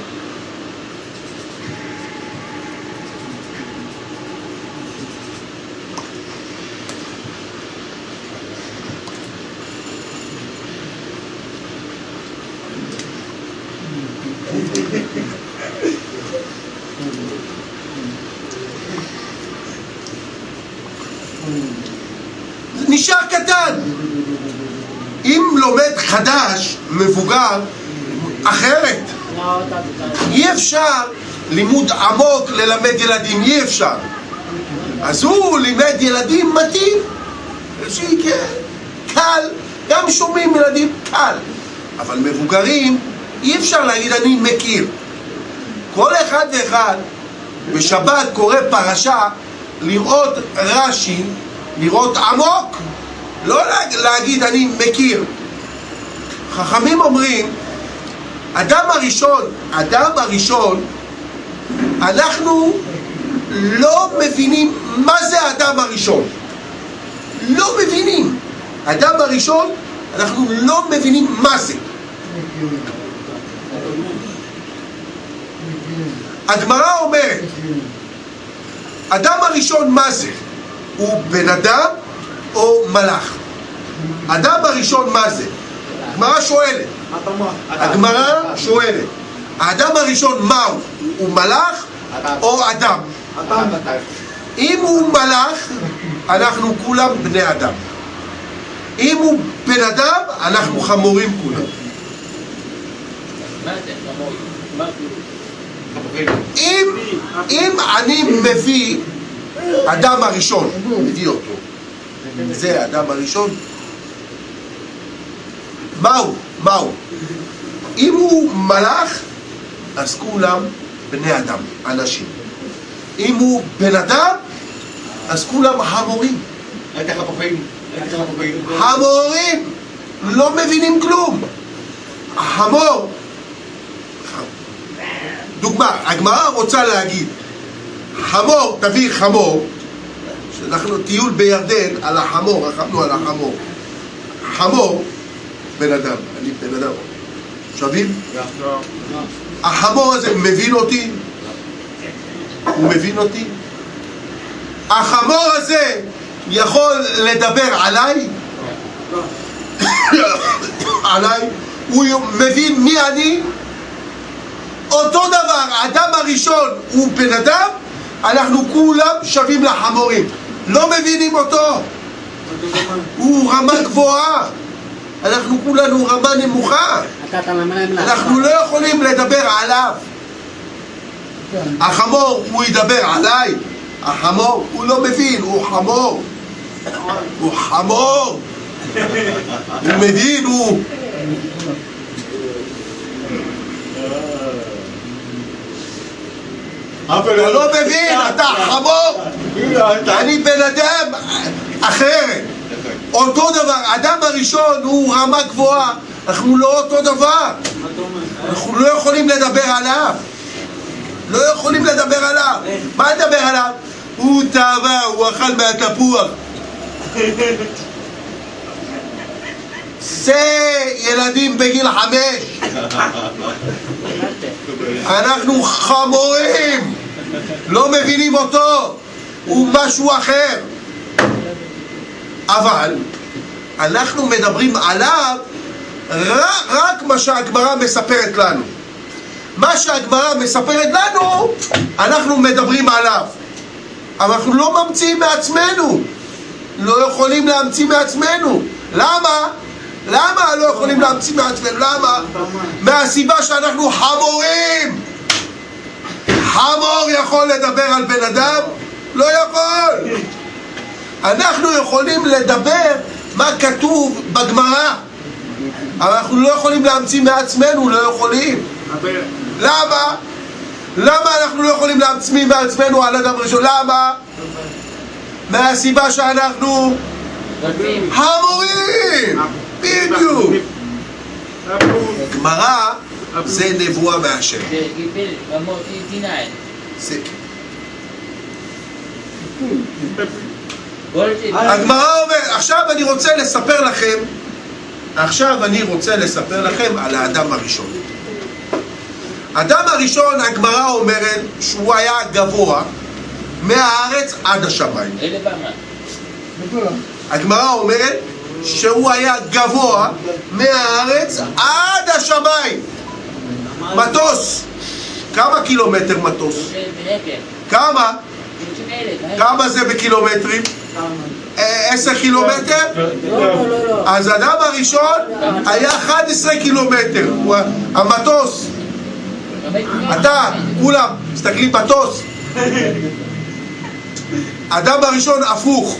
נשאר קטן. אם לומד חדש, מבוגר, אחרת. אי אפשר לימוד עמוק ללמד ילדים, אי אפשר. אז הוא לימד ילדים מתאים, קל, גם שומעים ילדים קל. אבל מבוגרים, אי אפשר להגיד אני מכיר. כל אחד ואחד בשבת קורא פרשה לראות רש"י, לראות עמוק, לא לה- להגיד אני מכיר. חכמים אומרים, אדם הראשון, אדם הראשון, אנחנו לא מבינים מה זה האדם הראשון. לא מבינים. האדם הראשון, אנחנו לא מבינים מה זה. הגמרא אומרת, אדם הראשון מה זה? הוא בן אדם או מלאך? אדם הראשון מה זה? הגמרא שואלת, הגמרא שואלת, האדם הראשון מהו? הוא מלאך או אדם? אם הוא מלאך, אנחנו כולם בני אדם. אם הוא בן אדם, אנחנו חמורים כולם. מה. מה? אם, אם אני מביא אדם הראשון, מביא אותו, זה האדם הראשון, מהו? מהו? אם הוא מלאך, אז כולם בני אדם, אנשים. אם הוא בן אדם, אז כולם חפופים. חמורים לא מבינים כלום. החמור, דוגמה, הגמרא רוצה להגיד, חמור, תביא חמור, שאנחנו טיול בירדן על החמור, רכבנו על החמור. חמור, בן אדם, אני בן אדם. שווים? החמור הזה מבין אותי? הוא מבין אותי? החמור הזה יכול לדבר עליי? עליי? הוא מבין מי אני? אותו דבר, האדם הראשון הוא בן אדם, אנחנו כולם שווים לחמורים. לא מבינים אותו. הוא רמה גבוהה. אנחנו כולנו רמה נמוכה. אנחנו לא יכולים לדבר עליו. החמור, הוא ידבר עליי? החמור, הוא לא מבין, הוא חמור. הוא חמור. הוא מבין, הוא... אתה לא מבין, אתה חמור. אני בן אדם אחרת. אותו דבר, האדם הראשון הוא רמה גבוהה, אנחנו לא אותו דבר. אנחנו לא יכולים לדבר עליו. לא יכולים לדבר עליו. מה נדבר עליו? הוא טבע, הוא אכל מהתפוח. זה ילדים בגיל חמש. אנחנו חמורים. לא מבינים אותו. הוא משהו אחר. אבל אנחנו מדברים עליו רק, רק מה שהגמרא מספרת לנו. מה שהגמרא מספרת לנו, אנחנו מדברים עליו. אבל אנחנו לא ממציאים מעצמנו. לא יכולים להמציא מעצמנו. למה? למה לא יכולים להמציא מעצמנו? למה? מהסיבה שאנחנו חמורים. חמור יכול לדבר על בן אדם? לא יכול. אנחנו יכולים לדבר מה כתוב בגמרא, אבל אנחנו לא יכולים להמציא מעצמנו, לא יכולים. למה? למה אנחנו לא יכולים להמציא מעצמנו על אדם ראשון? למה? מהסיבה שאנחנו רבים. חמורים! בדיוק. גמרא זה נבואה מהשם. זה הגמרא אומרת, עכשיו אני רוצה לספר לכם, עכשיו אני רוצה לספר לכם על האדם הראשון. האדם הראשון, הגמרא אומרת שהוא היה גבוה מהארץ עד השמיים. הגמרא אומרת שהוא היה גבוה מהארץ עד השמיים. מטוס. כמה קילומטר מטוס? כמה? כמה זה בקילומטרים? עשר קילומטר? לא, לא, לא. אז האדם הראשון היה 11 קילומטר, המטוס. אתה, כולם, מסתכלים מטוס. האדם הראשון הפוך.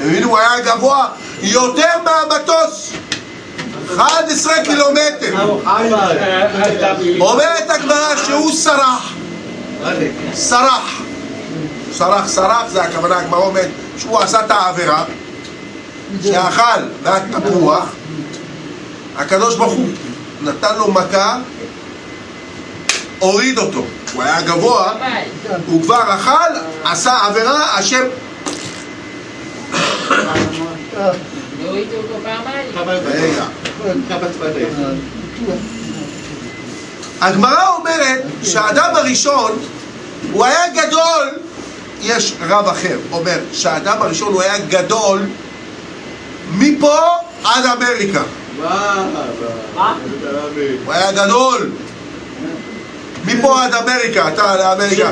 מבינים, הוא היה גבוה יותר מהמטוס. 11 קילומטר. אומרת הגמרא שהוא סרח. סרח. סרח, סרח, זה הכוונה, הגמרא אומרת שהוא עשה את העבירה, שאכל מהתפוח, הקדוש ברוך הוא נתן לו מכה, הוריד אותו. הוא היה גבוה, הוא כבר אכל, עשה עבירה, השם... פעמיים. רגע. הגמרא אומרת שהאדם הראשון הוא היה גדול, יש רב אחר אומר שהאדם הראשון הוא היה גדול מפה עד אמריקה, הוא היה גדול מפה עד אמריקה, אתה לאמריקה,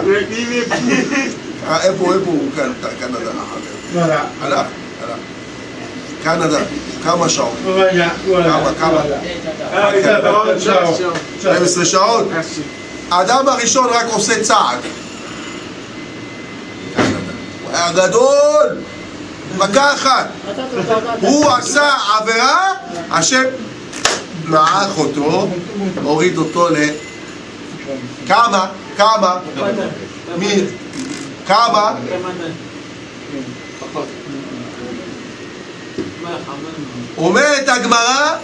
אה, איפה, איפה הוא? כאן, קנדה, הלך, הלך, קנדה, כמה שעות, כמה, כמה, 12 שעות, האדם הראשון רק עושה צעד. הוא היה גדול, מכה אחת. הוא עשה עבירה, השם מעך אותו, הוריד אותו ל... כמה? כמה? מי? כמה? אומרת הגמרא,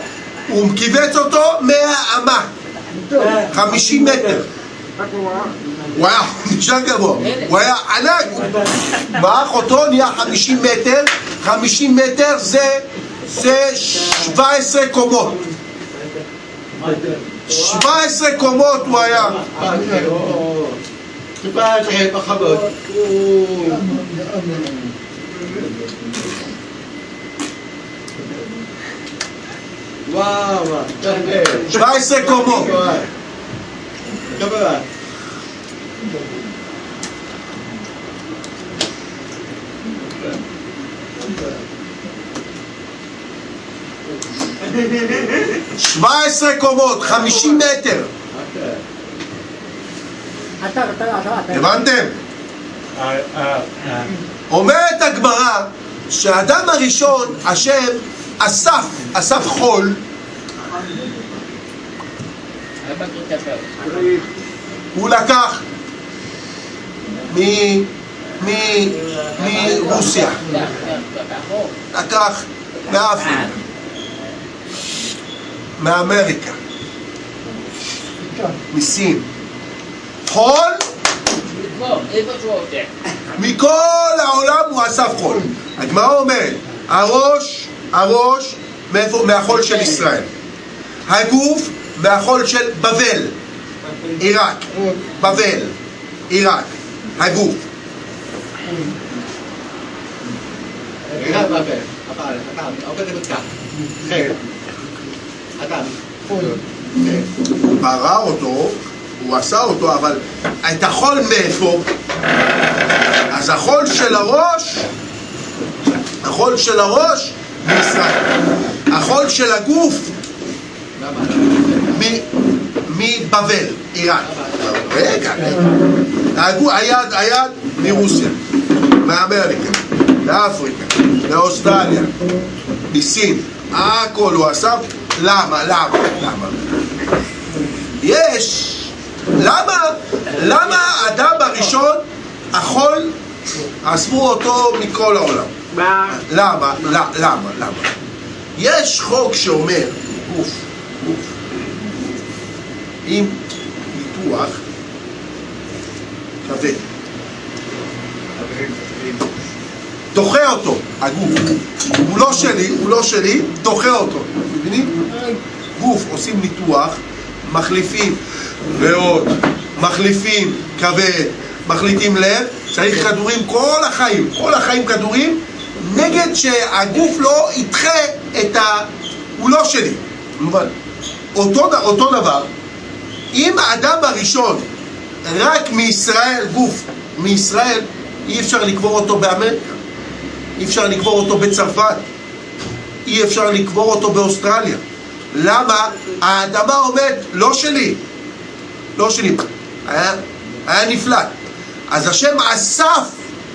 הוא קיבץ אותו מהאמה, 50 מטר. הוא היה נשאר גבוה, הוא היה ענק, מעך אותו, נהיה 50 מטר, 50 מטר זה, זה 17 קומות, 17 קומות הוא היה, טיפה. וואו, וואו. 17 קומות. שבע עשרה קומות, 50 מטר, אתה, אתה, אתה, אתה. הבנתם? אומרת הגמרא שהאדם הראשון, השם אסף, אסף חול. הוא לקח. מרוסיה, לקח מאפריקה, מאמריקה, מסין, חול? מכל העולם הוא אסף חול. הגמרא אומרת, הראש, הראש? מהחול של ישראל. הגוף מהחול של בבל, עיראק, בבל, עיראק, הגוף. כן. ברא אותו, הוא עשה אותו, אבל את החול מאיפה? אז החול של הראש, החול של הראש מישראל. החול של הגוף מבבל, עיראק. רגע, רגע. היד, היד מרוסיה, מאמריקה, מאפריקה, מאוסטרליה, מסין, הכל הוא עשה. למה? למה? למה? יש. למה? למה האדם הראשון, החול, אספו אותו מכל העולם? למה? למה? למה? למה? יש חוק שאומר, גוף, גוף, אם ניתוח כבד. דוחה אותו, הגוף. הוא לא שלי, הוא לא שלי, דוחה אותו. מבינים? גוף, עושים ניתוח, מחליפים ריאות, מחליפים כבד, מחליטים לב, צריך כדורים כל החיים, כל החיים כדורים, נגד שהגוף לא ידחה את ה... הוא לא שלי. מובן. אותו, אותו דבר, אם האדם הראשון רק מישראל, גוף מישראל, אי אפשר לקבור אותו באמריקה, אי אפשר לקבור אותו בצרפת, אי אפשר לקבור אותו באוסטרליה. למה? האדמה עומד, לא שלי, לא שלי, היה, היה נפלט. אז השם אסף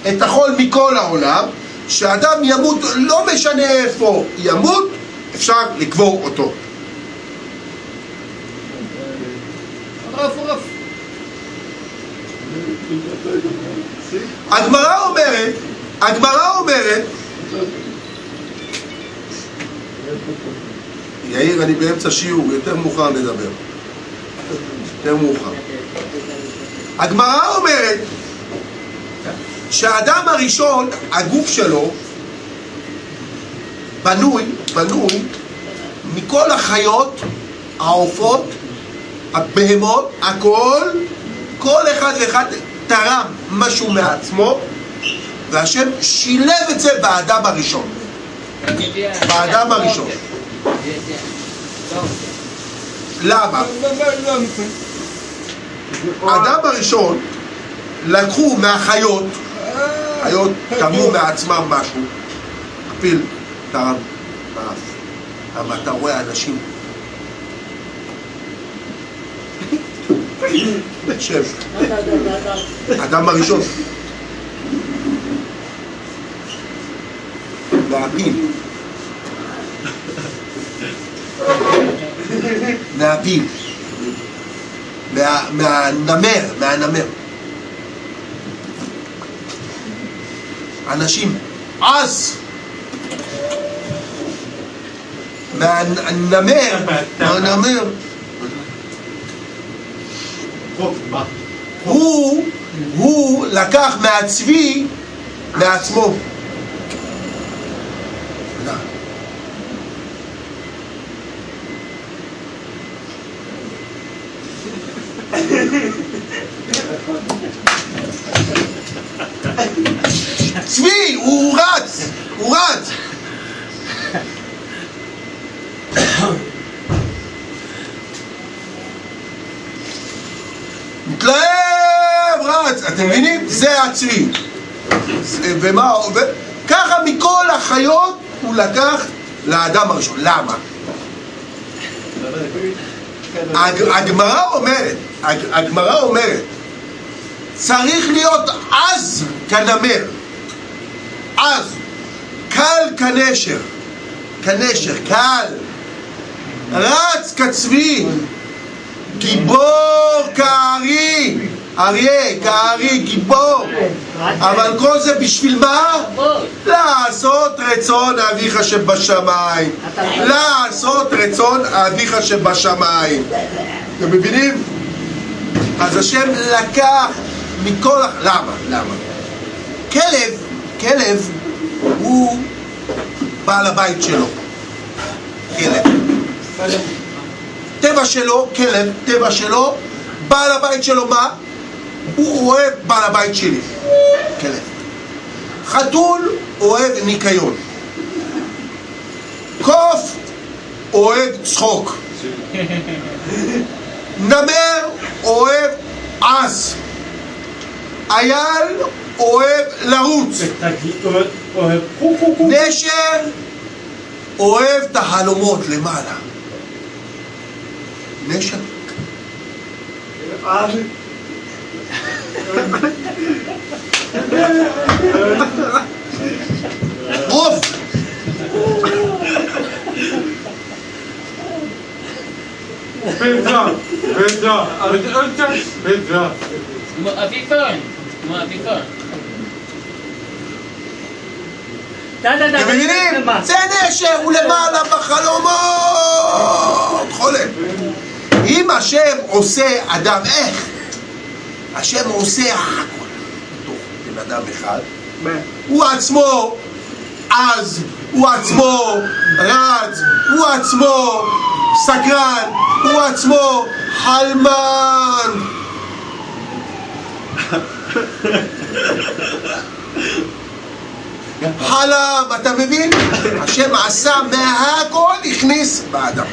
את החול מכל העולם, שאדם ימות, לא משנה איפה ימות, אפשר לקבור אותו. הגמרא אומרת, הגמרא אומרת, יאיר, אני באמצע שיעור, יותר מאוחר נדבר. יותר מאוחר. הגמרא אומרת שהאדם הראשון, הגוף שלו, בנוי, בנוי מכל החיות, העופות, הבהמות, הכל, כל אחד ואחד תרם משהו מעצמו, והשם שילב את זה באדם הראשון. באדם הראשון. למה? האדם הראשון לקחו מהחיות, חיות תרמו מעצמם משהו, הפיל תרם באף, אבל אתה רואה אנשים. שב, האדם הראשון. מהפיל מה- מהנמר, מהנמר אנשים עז מהנמר, מהנמר הוא, הוא לקח מהצבי לעצמו. צבי, הוא רץ, הוא רץ. מתלהב, רץ, אתם מבינים? זה הצבי. זה- ומה, ו... ככה מכל החיות הוא לקח לאדם הראשון. למה? הג- הגמרא אומרת, הג- הגמרא אומרת, צריך להיות עז כנמר, עז, קל כנשר, כנשר, קל, רץ כצבי, גיבור כארי, אריה, כארי, גיבור, אבל כל זה בשביל מה? לעשות רצון אביך שבשמיים. לעשות רצון אביך שבשמיים. אתם מבינים? אז השם לקח מכל... למה? למה? כלב, כלב הוא בעל הבית שלו. כלב. טבע שלו, כלב, טבע שלו, בעל הבית שלו מה? הוא אוהב בעל הבית שלי. כלב. חתול אוהב ניקיון. קוף אוהב צחוק. נמר אוהב עז. אייל אוהב לרוץ. נשר אוהב את החלומות למעלה. נשר. Bildra, bildra, bildra. כמו אביקון, כמו אביקון. אתם מבינים? זה נשר, הוא למעלה בחלומות! חולם. אם השם עושה אדם, איך? השם עושה הכל בתוך בן אדם אחד, הוא עצמו עז, הוא עצמו רץ, הוא עצמו סקרן, הוא עצמו חלמן. חלם, אתה מבין? השם עשה מהכל, הכניס באדם.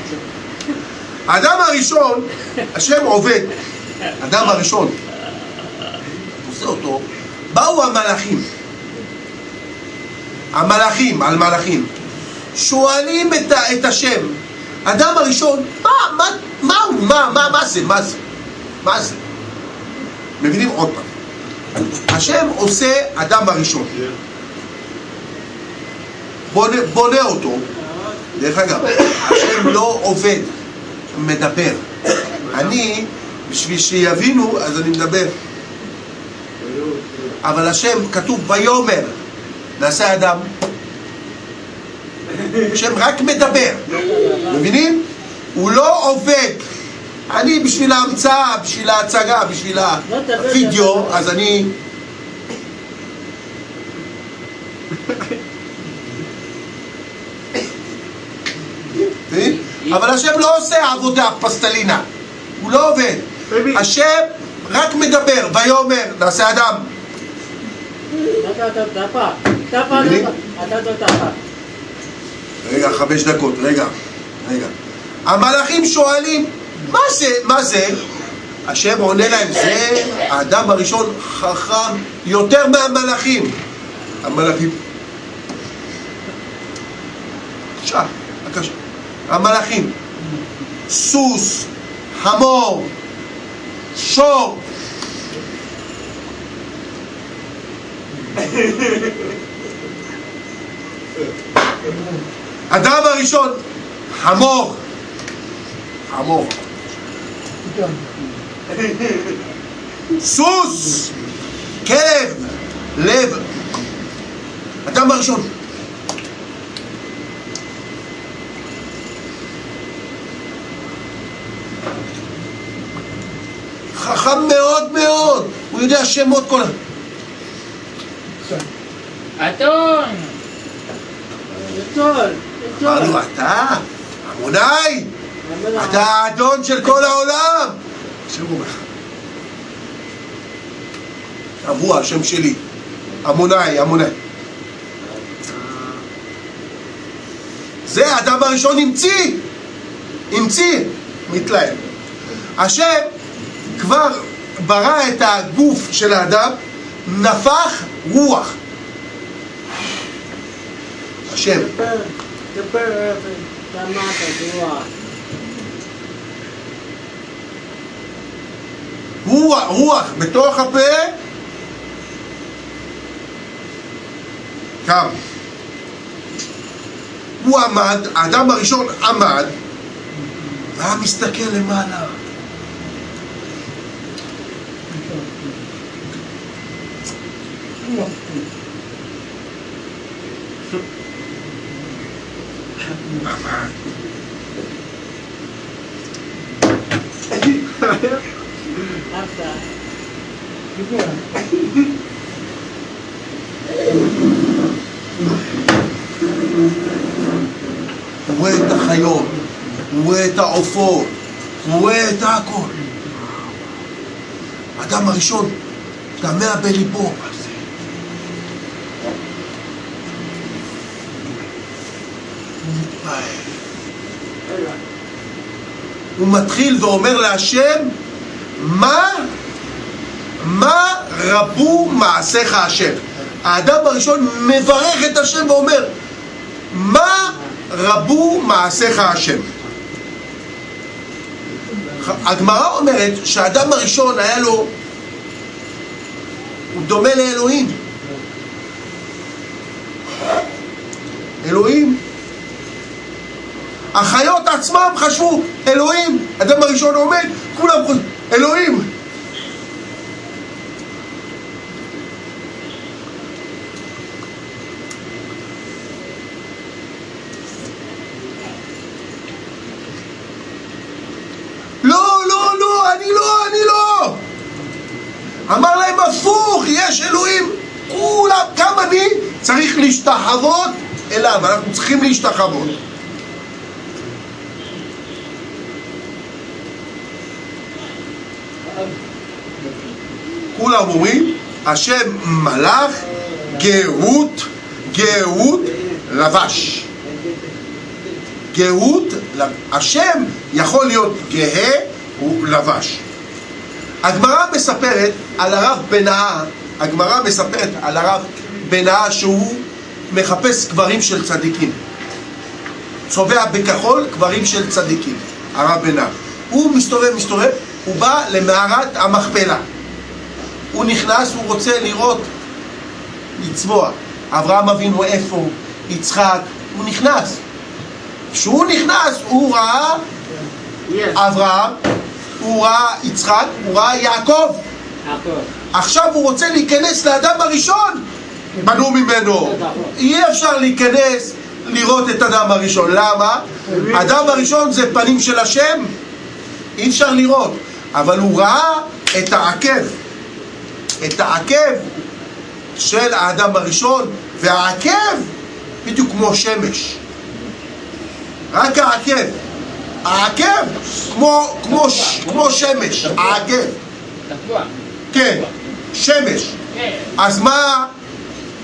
האדם הראשון, השם עובד, האדם הראשון, אותו, באו המלאכים, המלאכים, על מלאכים, שואלים את, ה- את השם, האדם הראשון, מה, מה, מה הוא, מה, מה, מה זה, מה זה, מה זה? מבינים? עוד פעם, השם עושה אדם הראשון, בונה, בונה אותו, דרך אגב, השם לא עובד, מדבר. אני, בשביל שיבינו, אז אני מדבר. אבל השם, כתוב ויאמר, נעשה אדם. השם רק מדבר, מבינים? הוא לא עובד. אני בשביל ההמצאה, בשביל ההצגה, בשביל הווידאו, אז אני... מבין? אבל השם לא עושה עבודה פסטלינה, הוא לא עובד. השם רק מדבר, ויאמר, נעשה אדם. רגע, חמש דקות, רגע, רגע. המלאכים שואלים, מה זה, מה זה? השם עונה להם, זה האדם הראשון חכם יותר מהמלאכים. המלאכים. בבקשה. המלאכים. סוס, חמור, שור. אדם הראשון, חמור. חמור. סוס, כלב, לב. אדם הראשון. חכם מאוד מאוד, הוא יודע שמות כל ה... אתון! Betul, אמרנו. אתה, עמונאי, Betul. אתה האדון של כל העולם. השם אומר לך. שבוע, השם שלי. עמונאי, עמונאי. זה האדם הראשון המציא. המציא. מתלהם. השם כבר ברא את הגוף של האדם, נפח רוח. השם. רוח, רוח בתוך הפה קם. הוא עמד, האדם הראשון עמד והיה מסתכל למעלה. עמד. Apa? הוא רואה את החיות, הוא רואה את העופות, הוא רואה את הכל. האדם הראשון, תמה בליבו. הוא מתחיל ואומר להשם, מה, מה רבו מעשיך השם? האדם הראשון מברך את השם ואומר, מה רבו מעשיך השם? הגמרא אומרת שהאדם הראשון היה לו, הוא דומה לאלוהים. אלוהים. החיות עצמם חשבו, אלוהים, אדם הראשון עומד, כולם חושבים, אלוהים. לא, לא, לא, אני לא, אני לא! אמר להם הפוך, יש אלוהים, כולם, גם אני צריך להשתחוות אליו, אנחנו צריכים להשתחוות. אומרים, השם מלאך, גאות, גאות, לבש. גאות, השם יכול להיות גאה, הוא לבש. הגמרא מספרת על הרב בנאה, הגמרא מספרת על הרב בנאה שהוא מחפש קברים של צדיקים. צובע בכחול קברים של צדיקים, הרב בנאה. הוא מסתובב, מסתובב, הוא בא למערת המכפלה. הוא נכנס, הוא רוצה לראות, לצבוע. אברהם אבינו איפה? יצחק, הוא נכנס. כשהוא נכנס, הוא ראה אברהם, הוא ראה יצחק, הוא ראה יעקב. עכשיו הוא רוצה להיכנס לאדם הראשון, בנו ממנו. אי אפשר להיכנס לראות את אדם הראשון. למה? אדם הראשון זה פנים של השם, אי אפשר לראות. אבל הוא ראה את העקב, את העקב של האדם הראשון, והעקב בדיוק כמו שמש. רק העקב. העקב כמו, כמו, כמו שמש, העקב. כן, שמש. אז מה,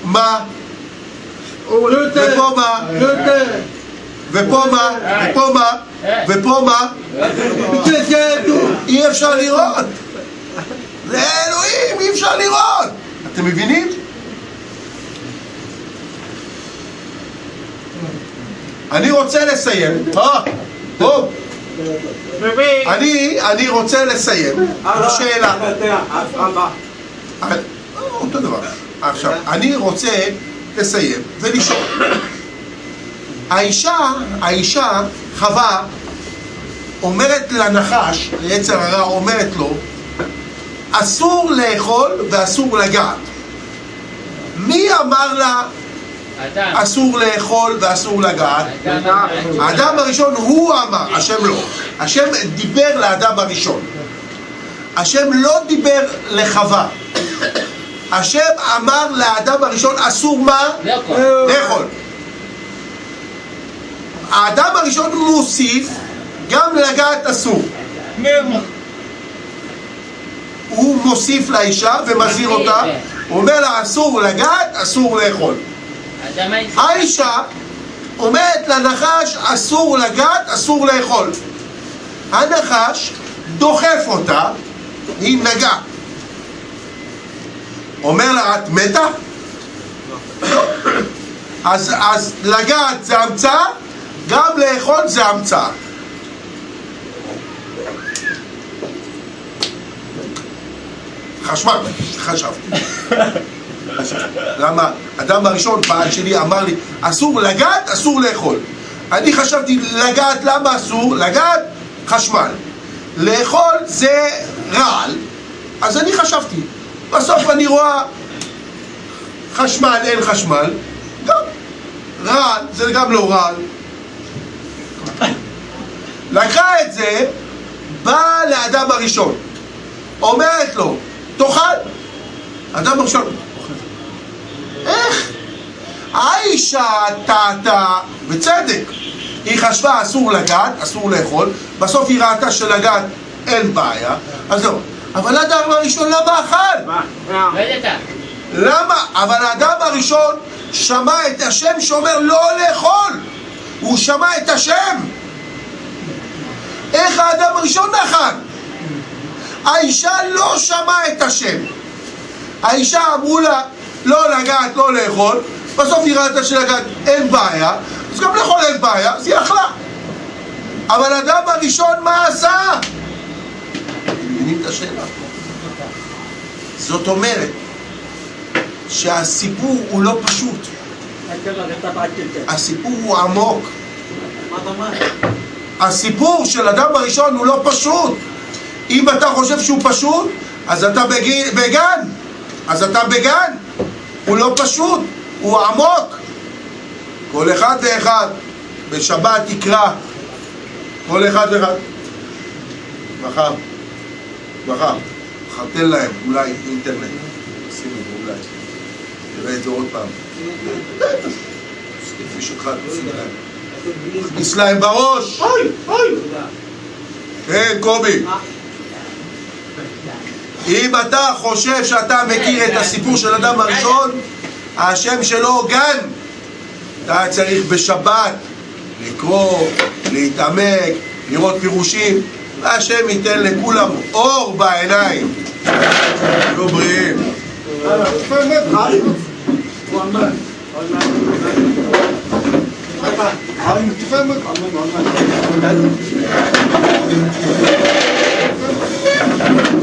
מה? ופה מה? ופה מה? ופה מה? ופה מה? אי אפשר לראות. זה אלוהים, אי אפשר לראות. אתם מבינים? אני רוצה לסיים. אה, טוב. אני, אני רוצה לסיים בשאלה. אה, אותו דבר. עכשיו, אני רוצה לסיים ולשאול. האישה, האישה, חווה, אומרת לנחש, ליצר הרע, אומרת לו, אסור לאכול ואסור לגעת. מי אמר לה אסור לאכול ואסור לגעת? האדם הראשון הוא אמר, השם לא. השם דיבר לאדם הראשון. השם לא דיבר לחווה. השם אמר לאדם הראשון אסור מה? לאכול. האדם הראשון מוסיף גם לגעת אסור. הוא מוסיף לאישה ומזהיר אותה, הוא אומר לה אסור לגעת, אסור לאכול. האישה אומרת לנחש אסור לגעת, אסור לאכול. הנחש דוחף אותה, היא נגעה. אומר לה, את מתה? <coughs> אז, אז לגעת זה המצאה, גם לאכול זה המצאה. חשמל, חשבתי. למה? אדם הראשון, בעל שלי, אמר לי, אסור לגעת, אסור לאכול. אני חשבתי, לגעת, למה אסור? לגעת, חשמל. לאכול זה רעל, אז אני חשבתי. בסוף אני רואה חשמל, אין חשמל, גם רעל, זה גם לא רעל. לקחה את זה, באה לאדם הראשון, אומרת לו, תאכל. אדם הראשון, איך? האישה טעתה, בצדק, היא חשבה אסור לגעת, אסור לאכול, בסוף היא ראתה שלגעת אין בעיה, אז זהו. אבל האדם הראשון למה אכל? למה? אבל האדם הראשון שמע את השם שאומר לא לאכול הוא שמע את השם איך האדם הראשון נחל? האישה לא שמעה את השם. האישה אמרו לה לא לגעת, לא לאכול. בסוף היא ראתה שלגעת אין בעיה. אז גם לאכול אין בעיה, אז היא אכלה. אבל האדם הראשון מה עשה? מבינים את השאלה? זאת אומרת שהסיפור הוא לא פשוט. הסיפור הוא עמוק. הסיפור של אדם הראשון הוא לא פשוט אם אתה חושב שהוא פשוט אז אתה בגן. אז אתה בגן. הוא לא פשוט, הוא עמוק. כל אחד ואחד בשבת יקרא כל אחד ואחד. מחר מחר. מחר תן להם אולי אינטרנט. שימו אולי. נראה את זה עוד פעם. תשים להם. תכניס להם בראש! כן, קובי. אם אתה חושב שאתה מכיר את הסיפור של אדם הראשון, השם שלו גן. אתה צריך בשבת לקרוא, להתעמק, לראות פירושים, והשם ייתן לכולם אור בעיניים. תהיו בריאים. תפהמק. Thank you.